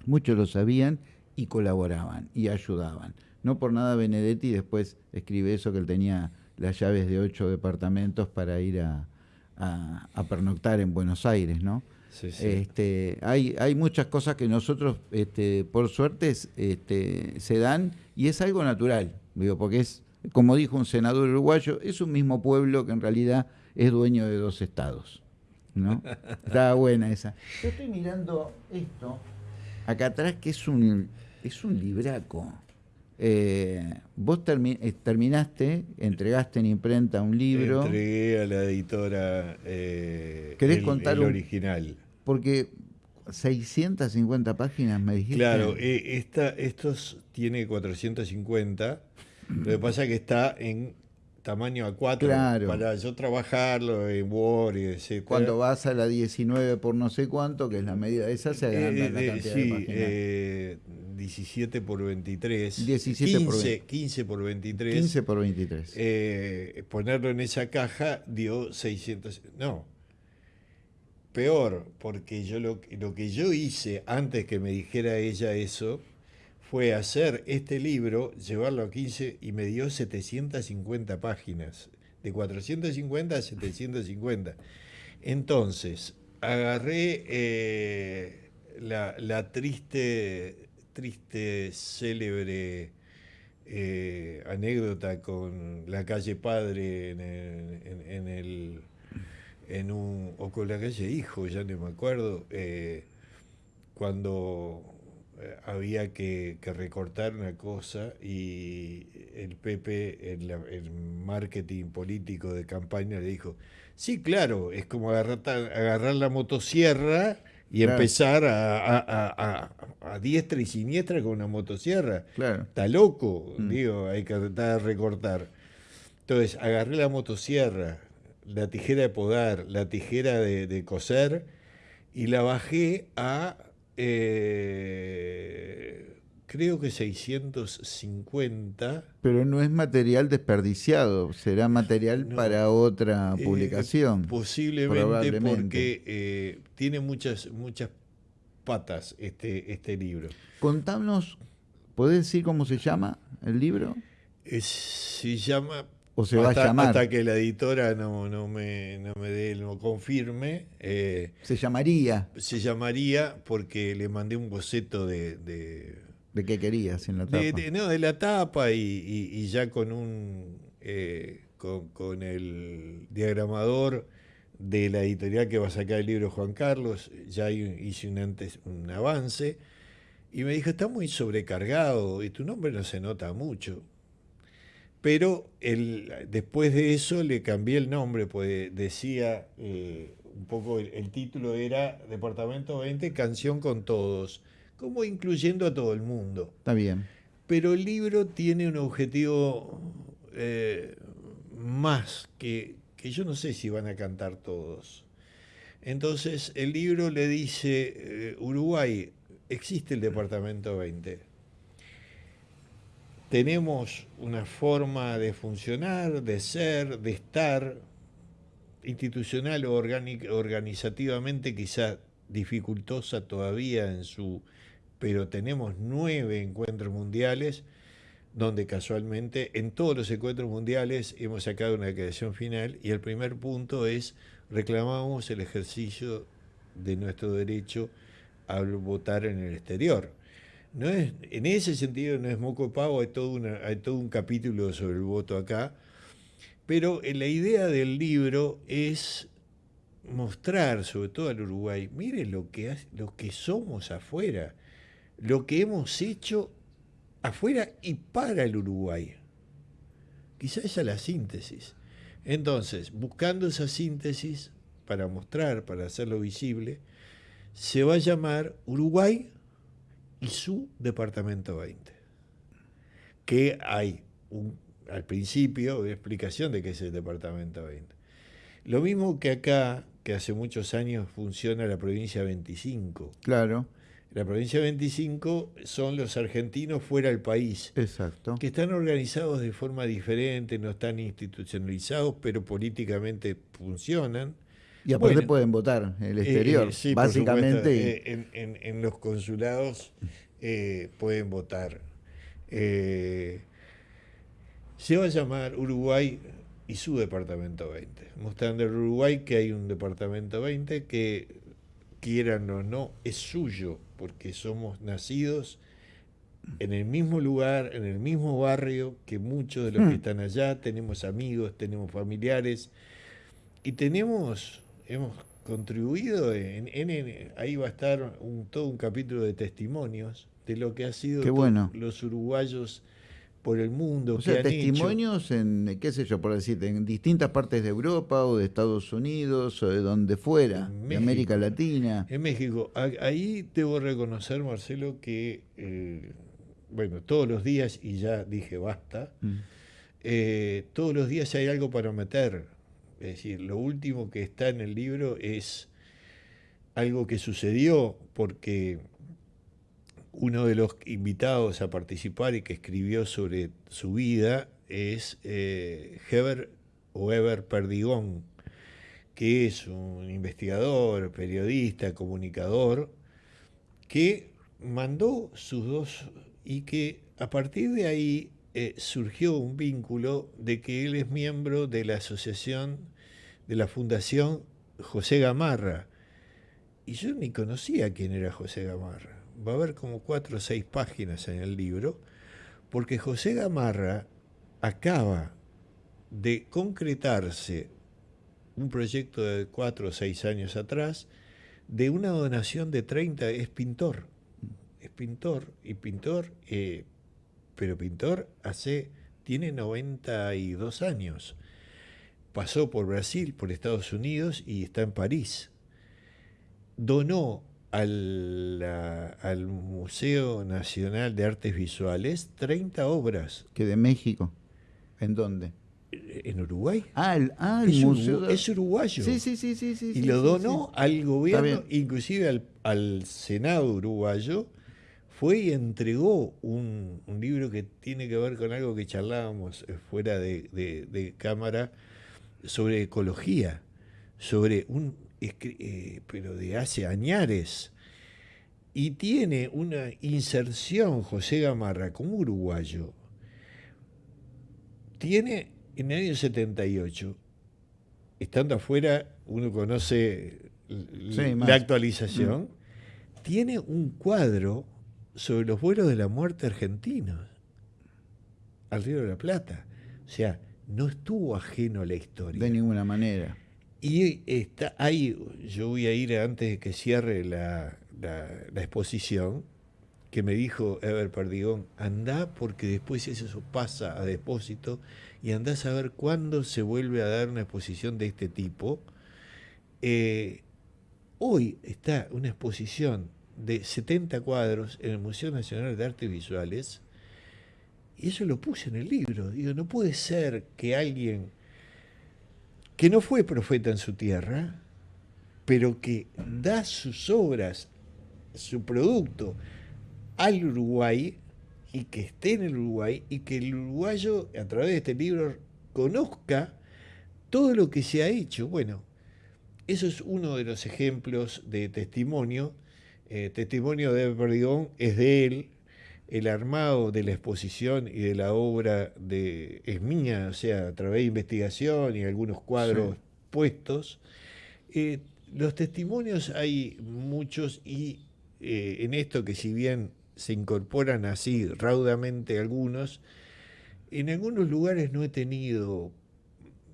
Muchos lo sabían y colaboraban y ayudaban. No por nada Benedetti después escribe eso que él tenía las llaves de ocho departamentos para ir a, pernoctar en Buenos Aires, ¿no? Este, hay, hay muchas cosas que nosotros, este, por suerte, este, se dan y es algo natural, digo, porque es, como dijo un senador uruguayo, es un mismo pueblo que en realidad es dueño de dos estados. ¿no? Está buena esa. Yo estoy mirando esto acá atrás que es un, es un libraco. Eh, vos eh, terminaste, entregaste en imprenta un libro. Entregué a la editora eh, ¿Querés contar el original. porque 650 páginas me dijiste. Claro, esta, estos tiene 450. Lo que pasa es que está en tamaño A4 para yo trabajarlo en Word y. Cuando vas a la 19 por no sé cuánto, que es la medida esa, se agranda eh, la cantidad sí, de páginas. Eh, 17 por 23. 17 15, por 20. 15 por 23. 15 por 23. Eh, ponerlo en esa caja dio 600. No. Peor, porque yo lo, lo que yo hice antes que me dijera ella eso fue hacer este libro, llevarlo a 15 y me dio 750 páginas, de 450 a 750. Entonces, agarré eh, la, triste, triste, célebre eh, anécdota con la calle Padre en el, en, un, o con la calle Hijo, ya no me acuerdo, eh, cuando había que, recortar una cosa y el PP, en el marketing político de campaña, le dijo, sí, claro, es como agarrar, agarrar la motosierra y empezar a, a, diestra y siniestra con una motosierra. Está loco, mm. digo, hay que tratar de recortar. Entonces, agarré la motosierra, la tijera de podar, la tijera de, de coser y la bajé a eh, creo que 650. Pero no es material desperdiciado, será material para otra eh, publicación. posiblemente porque eh, tiene muchas, muchas patas este, este libro. Contanos, ¿podés decir cómo se llama el libro? se llama o se va a llamar. Hasta que la editora no, no, me, no me dé, no confirme. Eh, se llamaría. Se llamaría porque le mandé un boceto de. ¿De, qué querías en la tapa? De, no, de la tapa y, ya con un. Eh, con, el diagramador de la editorial que va a sacar el libro Juan Carlos, ya hice un, antes, un avance. Y me dijo, está muy sobrecargado y tu nombre no se nota mucho. Pero el, después de eso le cambié el nombre, pues decía, eh, un poco el, título era Departamento 20, Canción con Todos, como incluyendo a todo el mundo. Está bien. Pero el libro tiene un objetivo eh, más que, que yo no sé si van a cantar todos. Entonces el libro le dice, eh, Uruguay, existe el Departamento 20 tenemos una forma de funcionar, de ser, de estar, institucional o organizativamente quizá dificultosa todavía en su... pero tenemos nueve encuentros mundiales donde casualmente en todos los encuentros mundiales hemos sacado una declaración final y el primer punto es reclamamos el ejercicio de nuestro derecho a votar en el exterior no es, en ese sentido no es moco pavo, hay todo, hay todo un capítulo sobre el voto acá, pero eh, la idea del libro es mostrar, sobre todo al Uruguay, mire lo que, lo que somos afuera, lo que hemos hecho afuera y para el Uruguay. Quizá esa es la síntesis. Entonces, buscando esa síntesis para mostrar, para hacerlo visible, se va a llamar Uruguay y su Departamento 20. Que hay un, al principio explicación de qué es el Departamento 20. Lo mismo que acá, que hace muchos años funciona la provincia 25. Claro. La provincia 25 son los argentinos fuera del país. Exacto. Que están organizados de forma diferente, no están institucionalizados, pero políticamente funcionan. Y aparte pueden votar en el exterior. Eh, básicamente. Eh, en, los consulados eh, pueden votar. se va a llamar Uruguay y su departamento 20, mostrando el Uruguay que hay un departamento 20 que, quieran o no, es suyo, porque somos nacidos en el mismo lugar, en el mismo barrio que muchos de los que hmm. están allá, tenemos amigos, tenemos familiares y tenemos hemos contribuido, en, ahí va a estar un, todo un capítulo de testimonios de lo que ha sido los uruguayos por el mundo. O sea, testimonios en, qué sé yo, por decirte, en distintas partes de Europa o de Estados Unidos o de donde fuera, de América Latina. En México. Ahí debo reconocer, Marcelo, que, eh, bueno, todos los días, y ya dije basta, mm. eh, todos los días hay algo para meter es decir, lo último que está en el libro es algo que sucedió porque uno de los invitados a participar y que escribió sobre su vida es eh, Heber o Eber Perdigón, que es un investigador, periodista, comunicador, que mandó sus dos y que a partir de ahí eh, surgió un vínculo de que él es miembro de la asociación, de la Fundación José Gamarra. Y yo ni conocía quién era José Gamarra. Va a haber como cuatro o seis páginas en el libro, porque José Gamarra acaba de concretarse un proyecto de cuatro o seis años atrás de una donación de 30, es pintor, es pintor y pintor eh, pero pintor hace, tiene 92 años. Pasó por Brasil, por Estados Unidos y está en París. Donó al, al Museo Nacional de Artes Visuales 30 obras. ¿Que de México? ¿En dónde? En Uruguay. Ah, el, ah, museo. es uruguayo. Sí, sí, sí, sí. sí y lo donó al gobierno, inclusive al, al Senado uruguayo, fue y entregó un, libro que tiene que ver con algo que charlábamos eh, fuera de, cámara sobre ecología, sobre un, eh, pero de hace añares. Y tiene una inserción, José Gamarra, como uruguayo. Tiene en el año 78, estando afuera, uno conoce la actualización, mm. tiene un cuadro sobre los vuelos de la muerte argentinos al Río de la Plata. O sea, no estuvo ajeno a la historia. De ninguna manera. Y está ahí, yo voy a ir antes de que cierre la, exposición, que me dijo Ever Perdigón, anda porque después eso pasa a depósito y anda a saber cuándo se vuelve a dar una exposición de este tipo. Eh, hoy está una exposición de 70 cuadros en el Museo Nacional de Artes Visuales, y eso lo puse en el libro. Digo, no puede ser que alguien que no fue profeta en su tierra, pero que da sus obras, su producto al Uruguay y que esté en el Uruguay y que el uruguayo a través de este libro conozca todo lo que se ha hecho. Bueno, eso es uno de los ejemplos de testimonio eh, testimonio de Perdigón es de él, el armado de la exposición y de la obra de, es mía, o sea, a través de investigación y algunos cuadros puestos. Eh, los testimonios hay muchos y eh, en esto que si bien se incorporan así raudamente algunos. En algunos lugares no he tenido...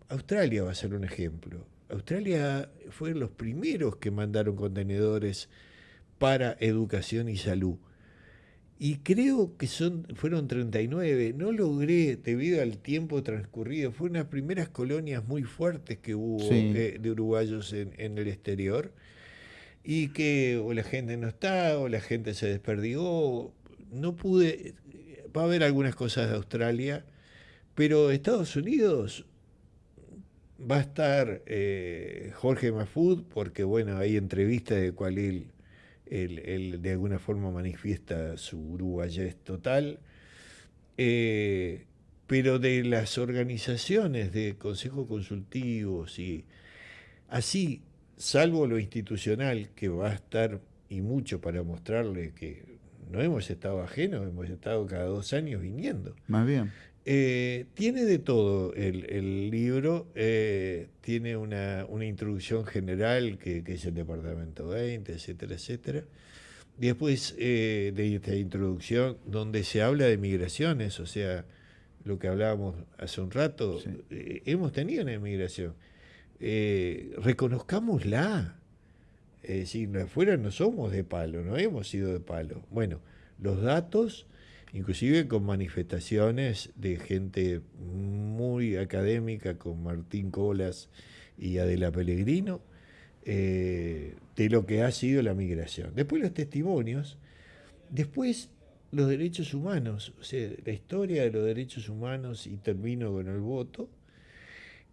Australia va a ser un ejemplo. Australia fue los primeros que mandaron contenedores para educación y salud. Y creo que son, fueron 39. No logré, debido al tiempo transcurrido, fue unas primeras colonias muy fuertes que hubo eh, de uruguayos en, en, el exterior. Y que o la gente no está, o la gente se desperdigó. No pude. Va a haber algunas cosas de Australia, pero Estados Unidos va a estar eh, Jorge Mafud, porque bueno, hay entrevistas de cual él él, de alguna forma manifiesta su uruguayés total, eh, pero de las organizaciones de consejos consultivos y así, salvo lo institucional, que va a estar y mucho para mostrarle que no hemos estado ajenos, hemos estado cada dos años viniendo. Más bien. Eh, tiene de todo el, libro, eh, tiene una, introducción general que, es el Departamento 20, etcétera, etcétera. Después eh, de esta introducción, donde se habla de migraciones, o sea, lo que hablábamos hace un rato, hemos tenido una migración. reconozcámosla. Es decir, afuera no somos de palo, no hemos sido de palo. Bueno, los datos inclusive con manifestaciones de gente muy académica, con Martín Colas y Adela Pellegrino, eh, de lo que ha sido la migración. Después los testimonios, después los derechos humanos, o sea, la historia de los derechos humanos y termino con el voto.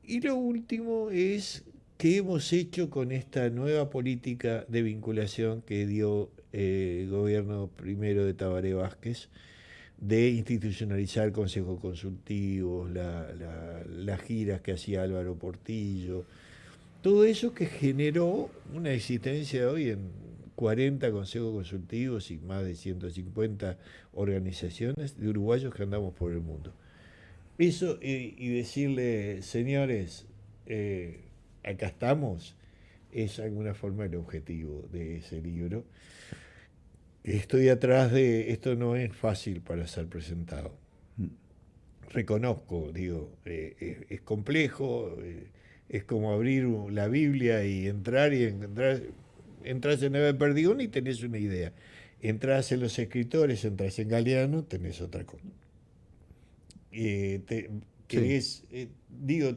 Y lo último es qué hemos hecho con esta nueva política de vinculación que dio eh, el gobierno primero de Tabaré Vázquez, de institucionalizar consejos consultivos, las giras que hacía Álvaro Portillo, todo eso que generó una existencia hoy en 40 consejos consultivos y más de 150 organizaciones de uruguayos que andamos por el mundo. Eso y, decirle, señores, eh, acá estamos, es alguna forma el objetivo de ese libro estoy atrás de esto no es fácil para ser presentado. Mm. Reconozco, digo, eh, es, complejo, eh, es como abrir la Biblia y entrar y entrar, entras en el Perdigón y tenés una idea. Entras en los escritores, entras en Galeano, tenés otra cosa. Eh, digo,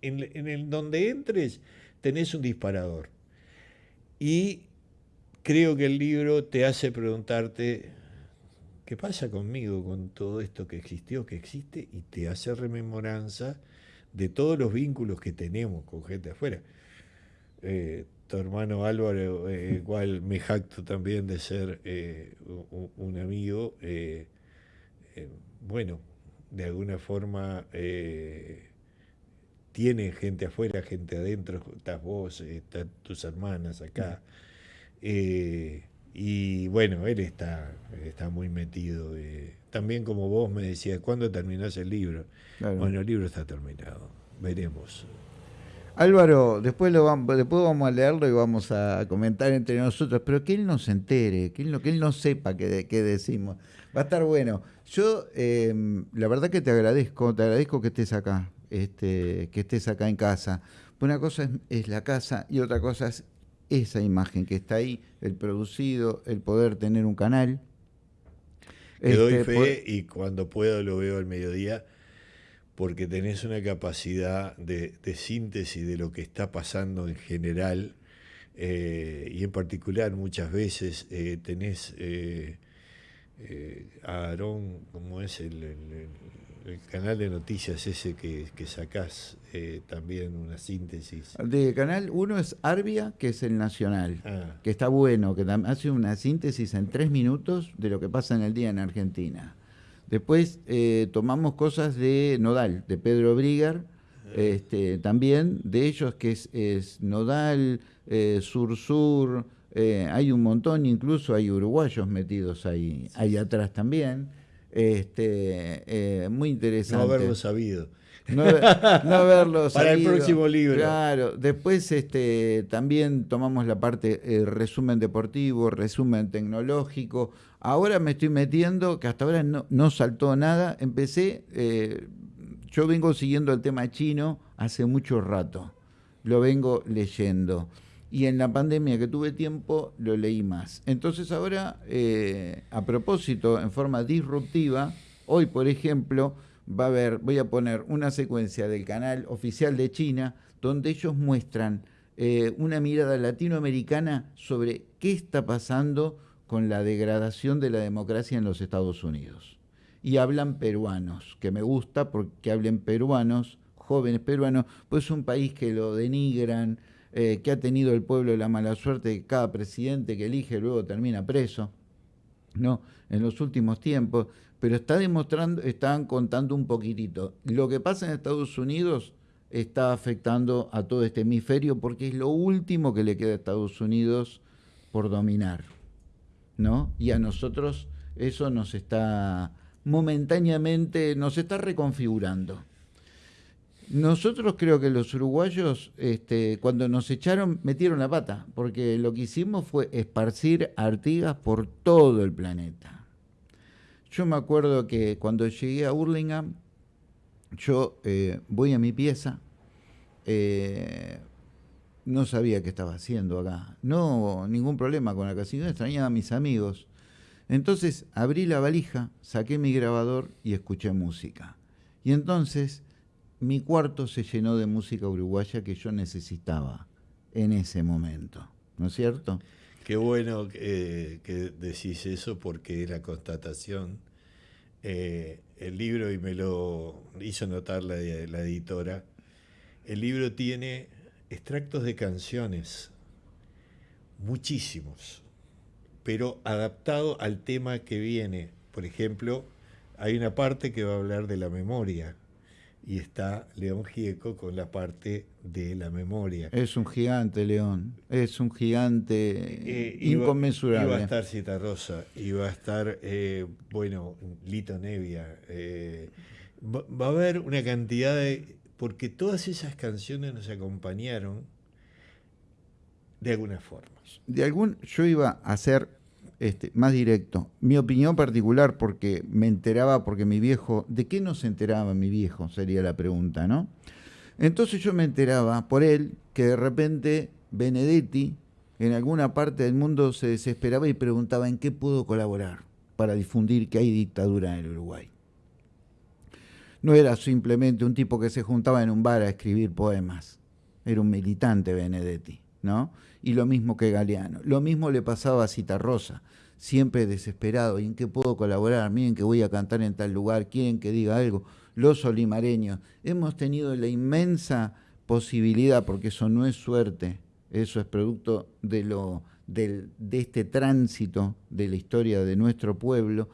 en, en el donde entres, tenés un disparador. Y creo que el libro te hace preguntarte, ¿qué pasa conmigo con todo esto que existió, que existe? Y te hace rememoranza de todos los vínculos que tenemos con gente afuera. Eh, tu hermano Álvaro, eh, igual me jacto también de ser eh, un, amigo, bueno, de alguna forma tiene gente afuera, gente adentro, estás vos, están tus hermanas acá. Eh, y bueno, él está, está muy metido. Eh, también como vos me decías, ¿cuándo terminás el libro? Bueno, el libro está terminado. Veremos. Álvaro, después, lo vamos, después vamos a leerlo y vamos a comentar entre nosotros, pero que él no se entere, que él no, que él no sepa qué, qué decimos. Va a estar bueno. Yo, em, la verdad que te agradezco, te agradezco que estés acá, este, que estés acá en casa. Una cosa es, es la casa y otra cosa es esa imagen que está ahí, el producido, el poder tener un canal. Te doy este, fe y cuando puedo lo veo al mediodía porque tenés una capacidad de, síntesis de lo que está pasando en general eh, y en particular muchas veces eh, tenés eh, a Aarón, como es el, el canal de noticias ese que, que sacás, eh, también una síntesis. De canal uno es Arbia, que es el nacional, ah. que está bueno, que hace una síntesis en tres minutos de lo que pasa en el día en Argentina. Después eh, tomamos cosas de Nodal, de Pedro Brigar, ah. este, también de ellos que es, Nodal, eh, Sur Sur, hay un montón, incluso hay uruguayos metidos ahí, ahí atrás también. Este, eh, muy interesante. No haberlo sabido. No, verlo Para el próximo libro. Claro, después este, también tomamos la parte eh, resumen deportivo, resumen tecnológico. Ahora me estoy metiendo, que hasta ahora no, no saltó nada, empecé, eh, yo vengo siguiendo el tema chino hace mucho rato, lo vengo leyendo y en la pandemia que tuve tiempo lo leí más. Entonces ahora, eh, a propósito, en forma disruptiva, hoy por ejemplo, va a haber, voy a poner una secuencia del canal oficial de China donde ellos muestran eh, una mirada latinoamericana sobre qué está pasando con la degradación de la democracia en los Estados Unidos. Y hablan peruanos, que me gusta porque hablen peruanos, jóvenes peruanos, pues es un país que lo denigran, eh, que ha tenido el pueblo la mala suerte de que cada presidente que elige luego termina preso, ¿no? En los últimos tiempos, pero está demostrando, están contando un poquitito. Lo que pasa en Estados Unidos está afectando a todo este hemisferio porque es lo último que le queda a Estados Unidos por dominar, ¿no? Y a nosotros eso nos está momentáneamente, nos está reconfigurando. Nosotros creo que los uruguayos, este, cuando nos echaron, metieron la pata, porque lo que hicimos fue esparcir Artigas por todo el planeta. Yo me acuerdo que cuando llegué a Hurlingham, yo eh, voy a mi pieza, eh, no sabía qué estaba haciendo acá, no ningún problema con la casilla, extrañaba a mis amigos. Entonces abrí la valija, saqué mi grabador y escuché música. Y entonces mi cuarto se llenó de música uruguaya que yo necesitaba en ese momento, ¿no es cierto? Qué bueno que decís eso porque es la constatación. Eh, el libro, y me lo hizo notar la, la editora, el libro tiene extractos de canciones, muchísimos, pero adaptado al tema que viene. Por ejemplo, hay una parte que va a hablar de la memoria y está León Gieco con la parte de la memoria. Es un gigante, León. Es un gigante eh, inconmensurable. Iba, a estar Cita Rosa, iba a estar, eh, bueno, Lito Nevia. Eh, va, a haber una cantidad de... Porque todas esas canciones nos acompañaron de alguna forma. De algún, yo iba a hacer este, más directo. Mi opinión particular, porque me enteraba, porque mi viejo, ¿de qué no se enteraba mi viejo? Sería la pregunta, ¿no? Entonces yo me enteraba por él que de repente Benedetti en alguna parte del mundo se desesperaba y preguntaba en qué puedo colaborar para difundir que hay dictadura en el Uruguay. No era simplemente un tipo que se juntaba en un bar a escribir poemas, era un militante Benedetti, ¿no? y lo mismo que Galeano. Lo mismo le pasaba a Citarrosa, siempre desesperado, ¿y en qué puedo colaborar? Miren que voy a cantar en tal lugar, quieren que diga algo. Los olimareños, hemos tenido la inmensa posibilidad, porque eso no es suerte, eso es producto de, lo, de este tránsito de la historia de nuestro pueblo,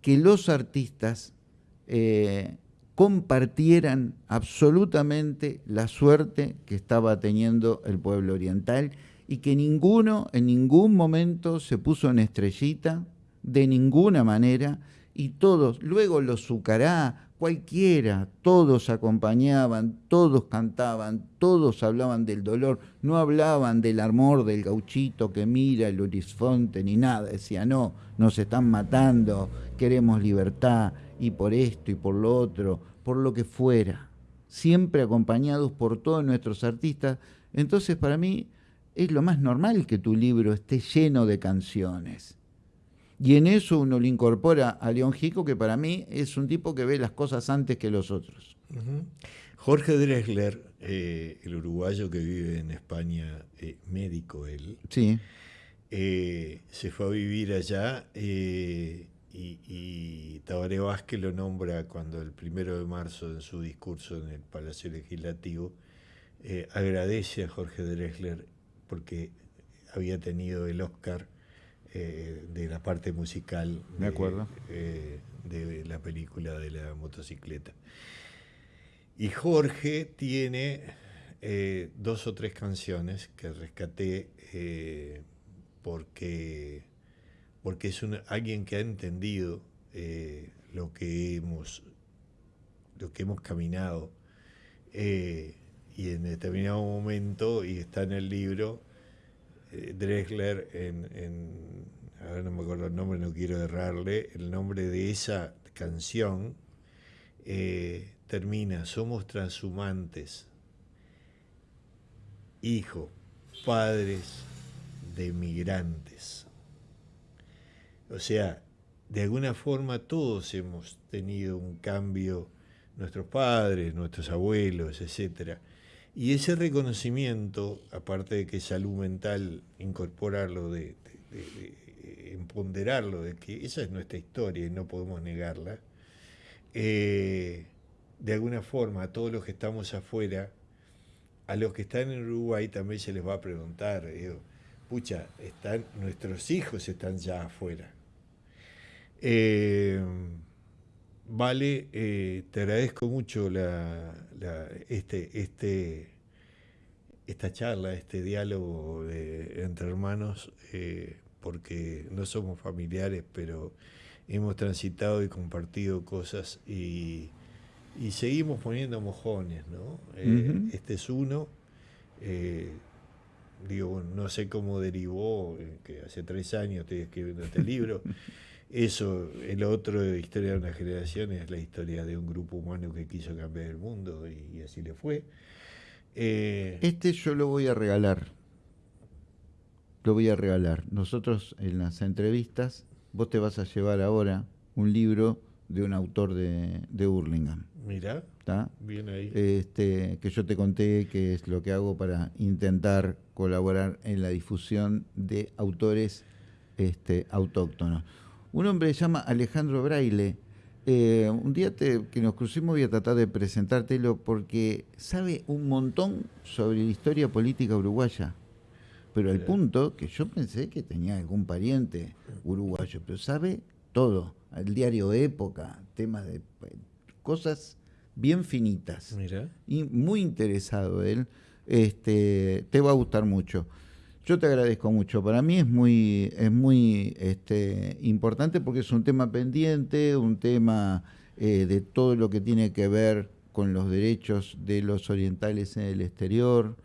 que los artistas eh, compartieran absolutamente la suerte que estaba teniendo el pueblo oriental y que ninguno en ningún momento se puso en estrellita, de ninguna manera, y todos, luego los Zucará, cualquiera, todos acompañaban, todos cantaban, todos hablaban del dolor, no hablaban del amor del gauchito que mira el horizonte ni nada, decía, no, nos están matando, queremos libertad, y por esto y por lo otro, por lo que fuera, siempre acompañados por todos nuestros artistas. Entonces, para mí, es lo más normal que tu libro esté lleno de canciones. Y en eso uno le incorpora a León Gico, que para mí es un tipo que ve las cosas antes que los otros. Jorge Dresler, eh, el uruguayo que vive en España, eh, médico él, sí. Eh, se fue a vivir allá y, y, Tabaré Vázquez lo nombra cuando el primero de marzo en su discurso en el Palacio Legislativo agradece a Jorge Dresler porque había tenido el Oscar eh, de la parte musical de, acuerdo. Eh, de la película de la motocicleta. Y Jorge tiene eh, dos o tres canciones que rescaté porque, porque es alguien que ha entendido lo que hemos lo que hemos caminado y en determinado momento, y está en el libro, eh, Drexler, en, a ver, no me acuerdo el nombre, no quiero errarle, el nombre de esa canción eh, termina, somos transhumantes, hijos, padres de migrantes. O sea, de alguna forma todos hemos tenido un cambio, nuestros padres, nuestros abuelos, etc. Y ese reconocimiento, aparte de que salud mental, incorporarlo, de, empoderarlo, de que esa es nuestra historia y no podemos negarla, eh, de alguna forma a todos los que estamos afuera, a los que están en Uruguay también se les va a preguntar, pucha, están, nuestros hijos están ya afuera eh, vale, eh, te agradezco mucho la, este, este, esta charla, este diálogo entre hermanos, eh, porque no somos familiares, pero hemos transitado y compartido cosas y, seguimos poniendo mojones, ¿no? Este es uno. digo, no sé cómo derivó, que hace tres años estoy escribiendo este libro. Eso, el otro Historia de una generación es la historia de un grupo humano que quiso cambiar el mundo y, así le fue. Eh, este yo lo voy a regalar. Lo voy a regalar. Nosotros en las entrevistas, vos te vas a llevar ahora un libro de un autor de, de Burlingame. Mira, bien ahí. Este, que yo te conté que es lo que hago para intentar colaborar en la difusión de autores este, autóctonos. Un hombre se llama Alejandro Braille. Eh, un día que nos crucemos voy a tratar de presentártelo porque sabe un montón sobre la historia política uruguaya. Pero al punto que yo pensé que tenía algún pariente uruguayo, pero sabe todo. El diario Época, temas de cosas bien finitas. Mira. Y muy interesado él. Este, te va a gustar mucho. Yo te agradezco mucho. Para mí es muy, es muy este, importante porque es un tema pendiente, un tema eh, de todo lo que tiene que ver con los derechos de los orientales en el exterior,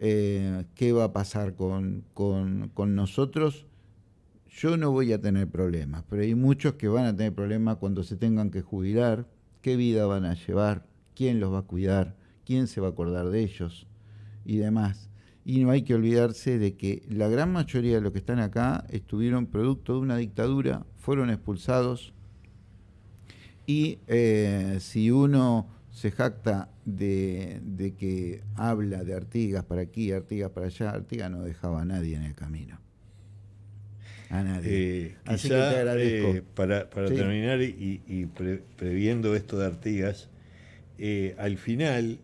eh, qué va a pasar con, con, nosotros. Yo no voy a tener problemas, pero hay muchos que van a tener problemas cuando se tengan que jubilar, qué vida van a llevar, quién los va a cuidar, quién se va a acordar de ellos y demás y no hay que olvidarse de que la gran mayoría de los que están acá estuvieron producto de una dictadura, fueron expulsados y eh, si uno se jacta de, que habla de Artigas para aquí, Artigas para allá, Artigas no dejaba a nadie en el camino. A nadie. Eh, Así que te agradezco. Eh, para, terminar y, previendo esto de Artigas, al final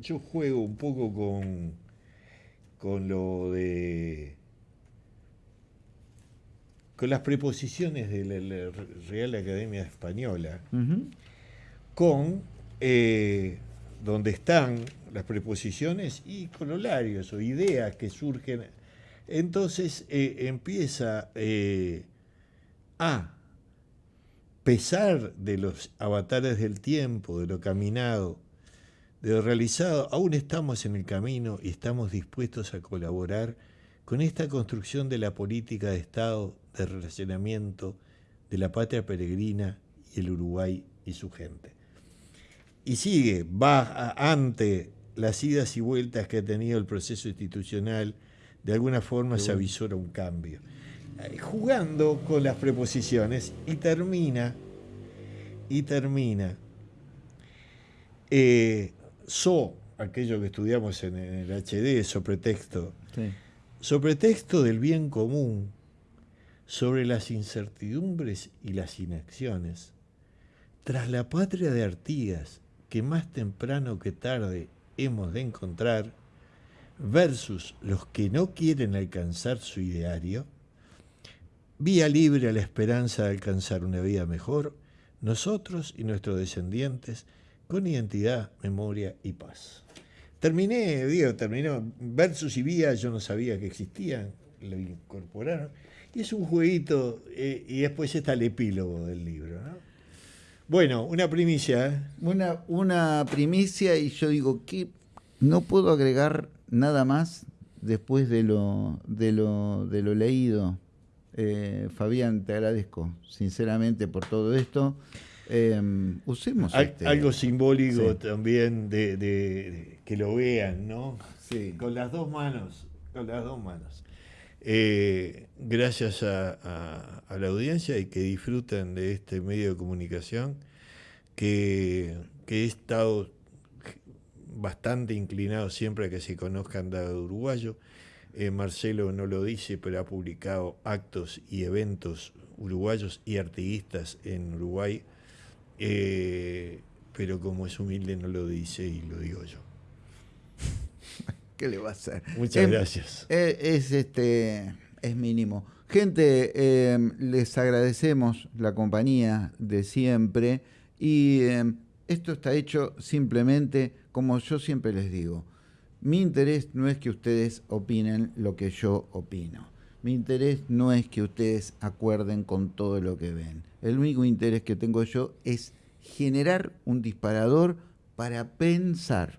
yo juego un poco con con lo de con las preposiciones de la, Real Academia Española, con eh, donde están las preposiciones y cololarios o ideas que surgen. Entonces eh, empieza eh, a pesar de los avatares del tiempo, de lo caminado, de lo realizado, aún estamos en el camino y estamos dispuestos a colaborar con esta construcción de la política de Estado de relacionamiento de la patria peregrina y el Uruguay y su gente. Y sigue, va ante las idas y vueltas que ha tenido el proceso institucional, de alguna forma se avisora un cambio. Eh, jugando con las preposiciones y termina, y termina eh, so, aquello que estudiamos en el HD, sobre sí. sobre texto del bien común, sobre las incertidumbres y las inacciones, tras la patria de Artigas, que más temprano que tarde hemos de encontrar, versus los que no quieren alcanzar su ideario, vía libre a la esperanza de alcanzar una vida mejor, nosotros y nuestros descendientes con identidad, memoria y paz. Terminé, digo, terminó Versus y Vía, yo no sabía que existían, lo incorporaron. Y es un jueguito, eh, y después está el epílogo del libro. Bueno, una primicia. ¿eh? Una, primicia y yo digo que no puedo agregar nada más después de lo, de lo, de lo leído. Eh, Fabián, te agradezco sinceramente por todo esto. Em, usemos este- algo simbólico también de, que lo vean, ¿no? Sí. Con las dos manos, con las dos manos. Eh, gracias a, la audiencia y que disfruten de este medio de comunicación que, he estado bastante inclinado siempre a que se conozcan de uruguayo. Eh, Marcelo no lo dice, pero ha publicado actos y eventos uruguayos y artiguistas en Uruguay eh, pero como es humilde no lo dice y lo digo yo. ¿Qué le va a hacer? Muchas gracias. Eh, es, este, es mínimo. Gente, eh, les agradecemos la compañía de siempre y esto está hecho simplemente como yo siempre les digo. Mi interés no es que ustedes opinen lo que yo opino. Mi interés no es que ustedes acuerden con todo lo que ven. El único interés que tengo yo es generar un disparador para pensar.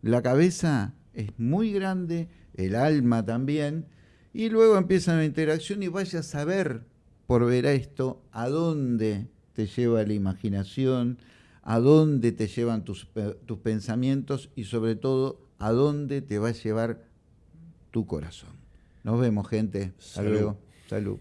La cabeza es muy grande, el alma también, y luego empieza una interacción y vaya a saber por ver esto a dónde te lleva la imaginación, a dónde te llevan tus, tus pensamientos y sobre todo a dónde te va a llevar tu corazón. Nos vemos, gente. Hasta luego. Salud.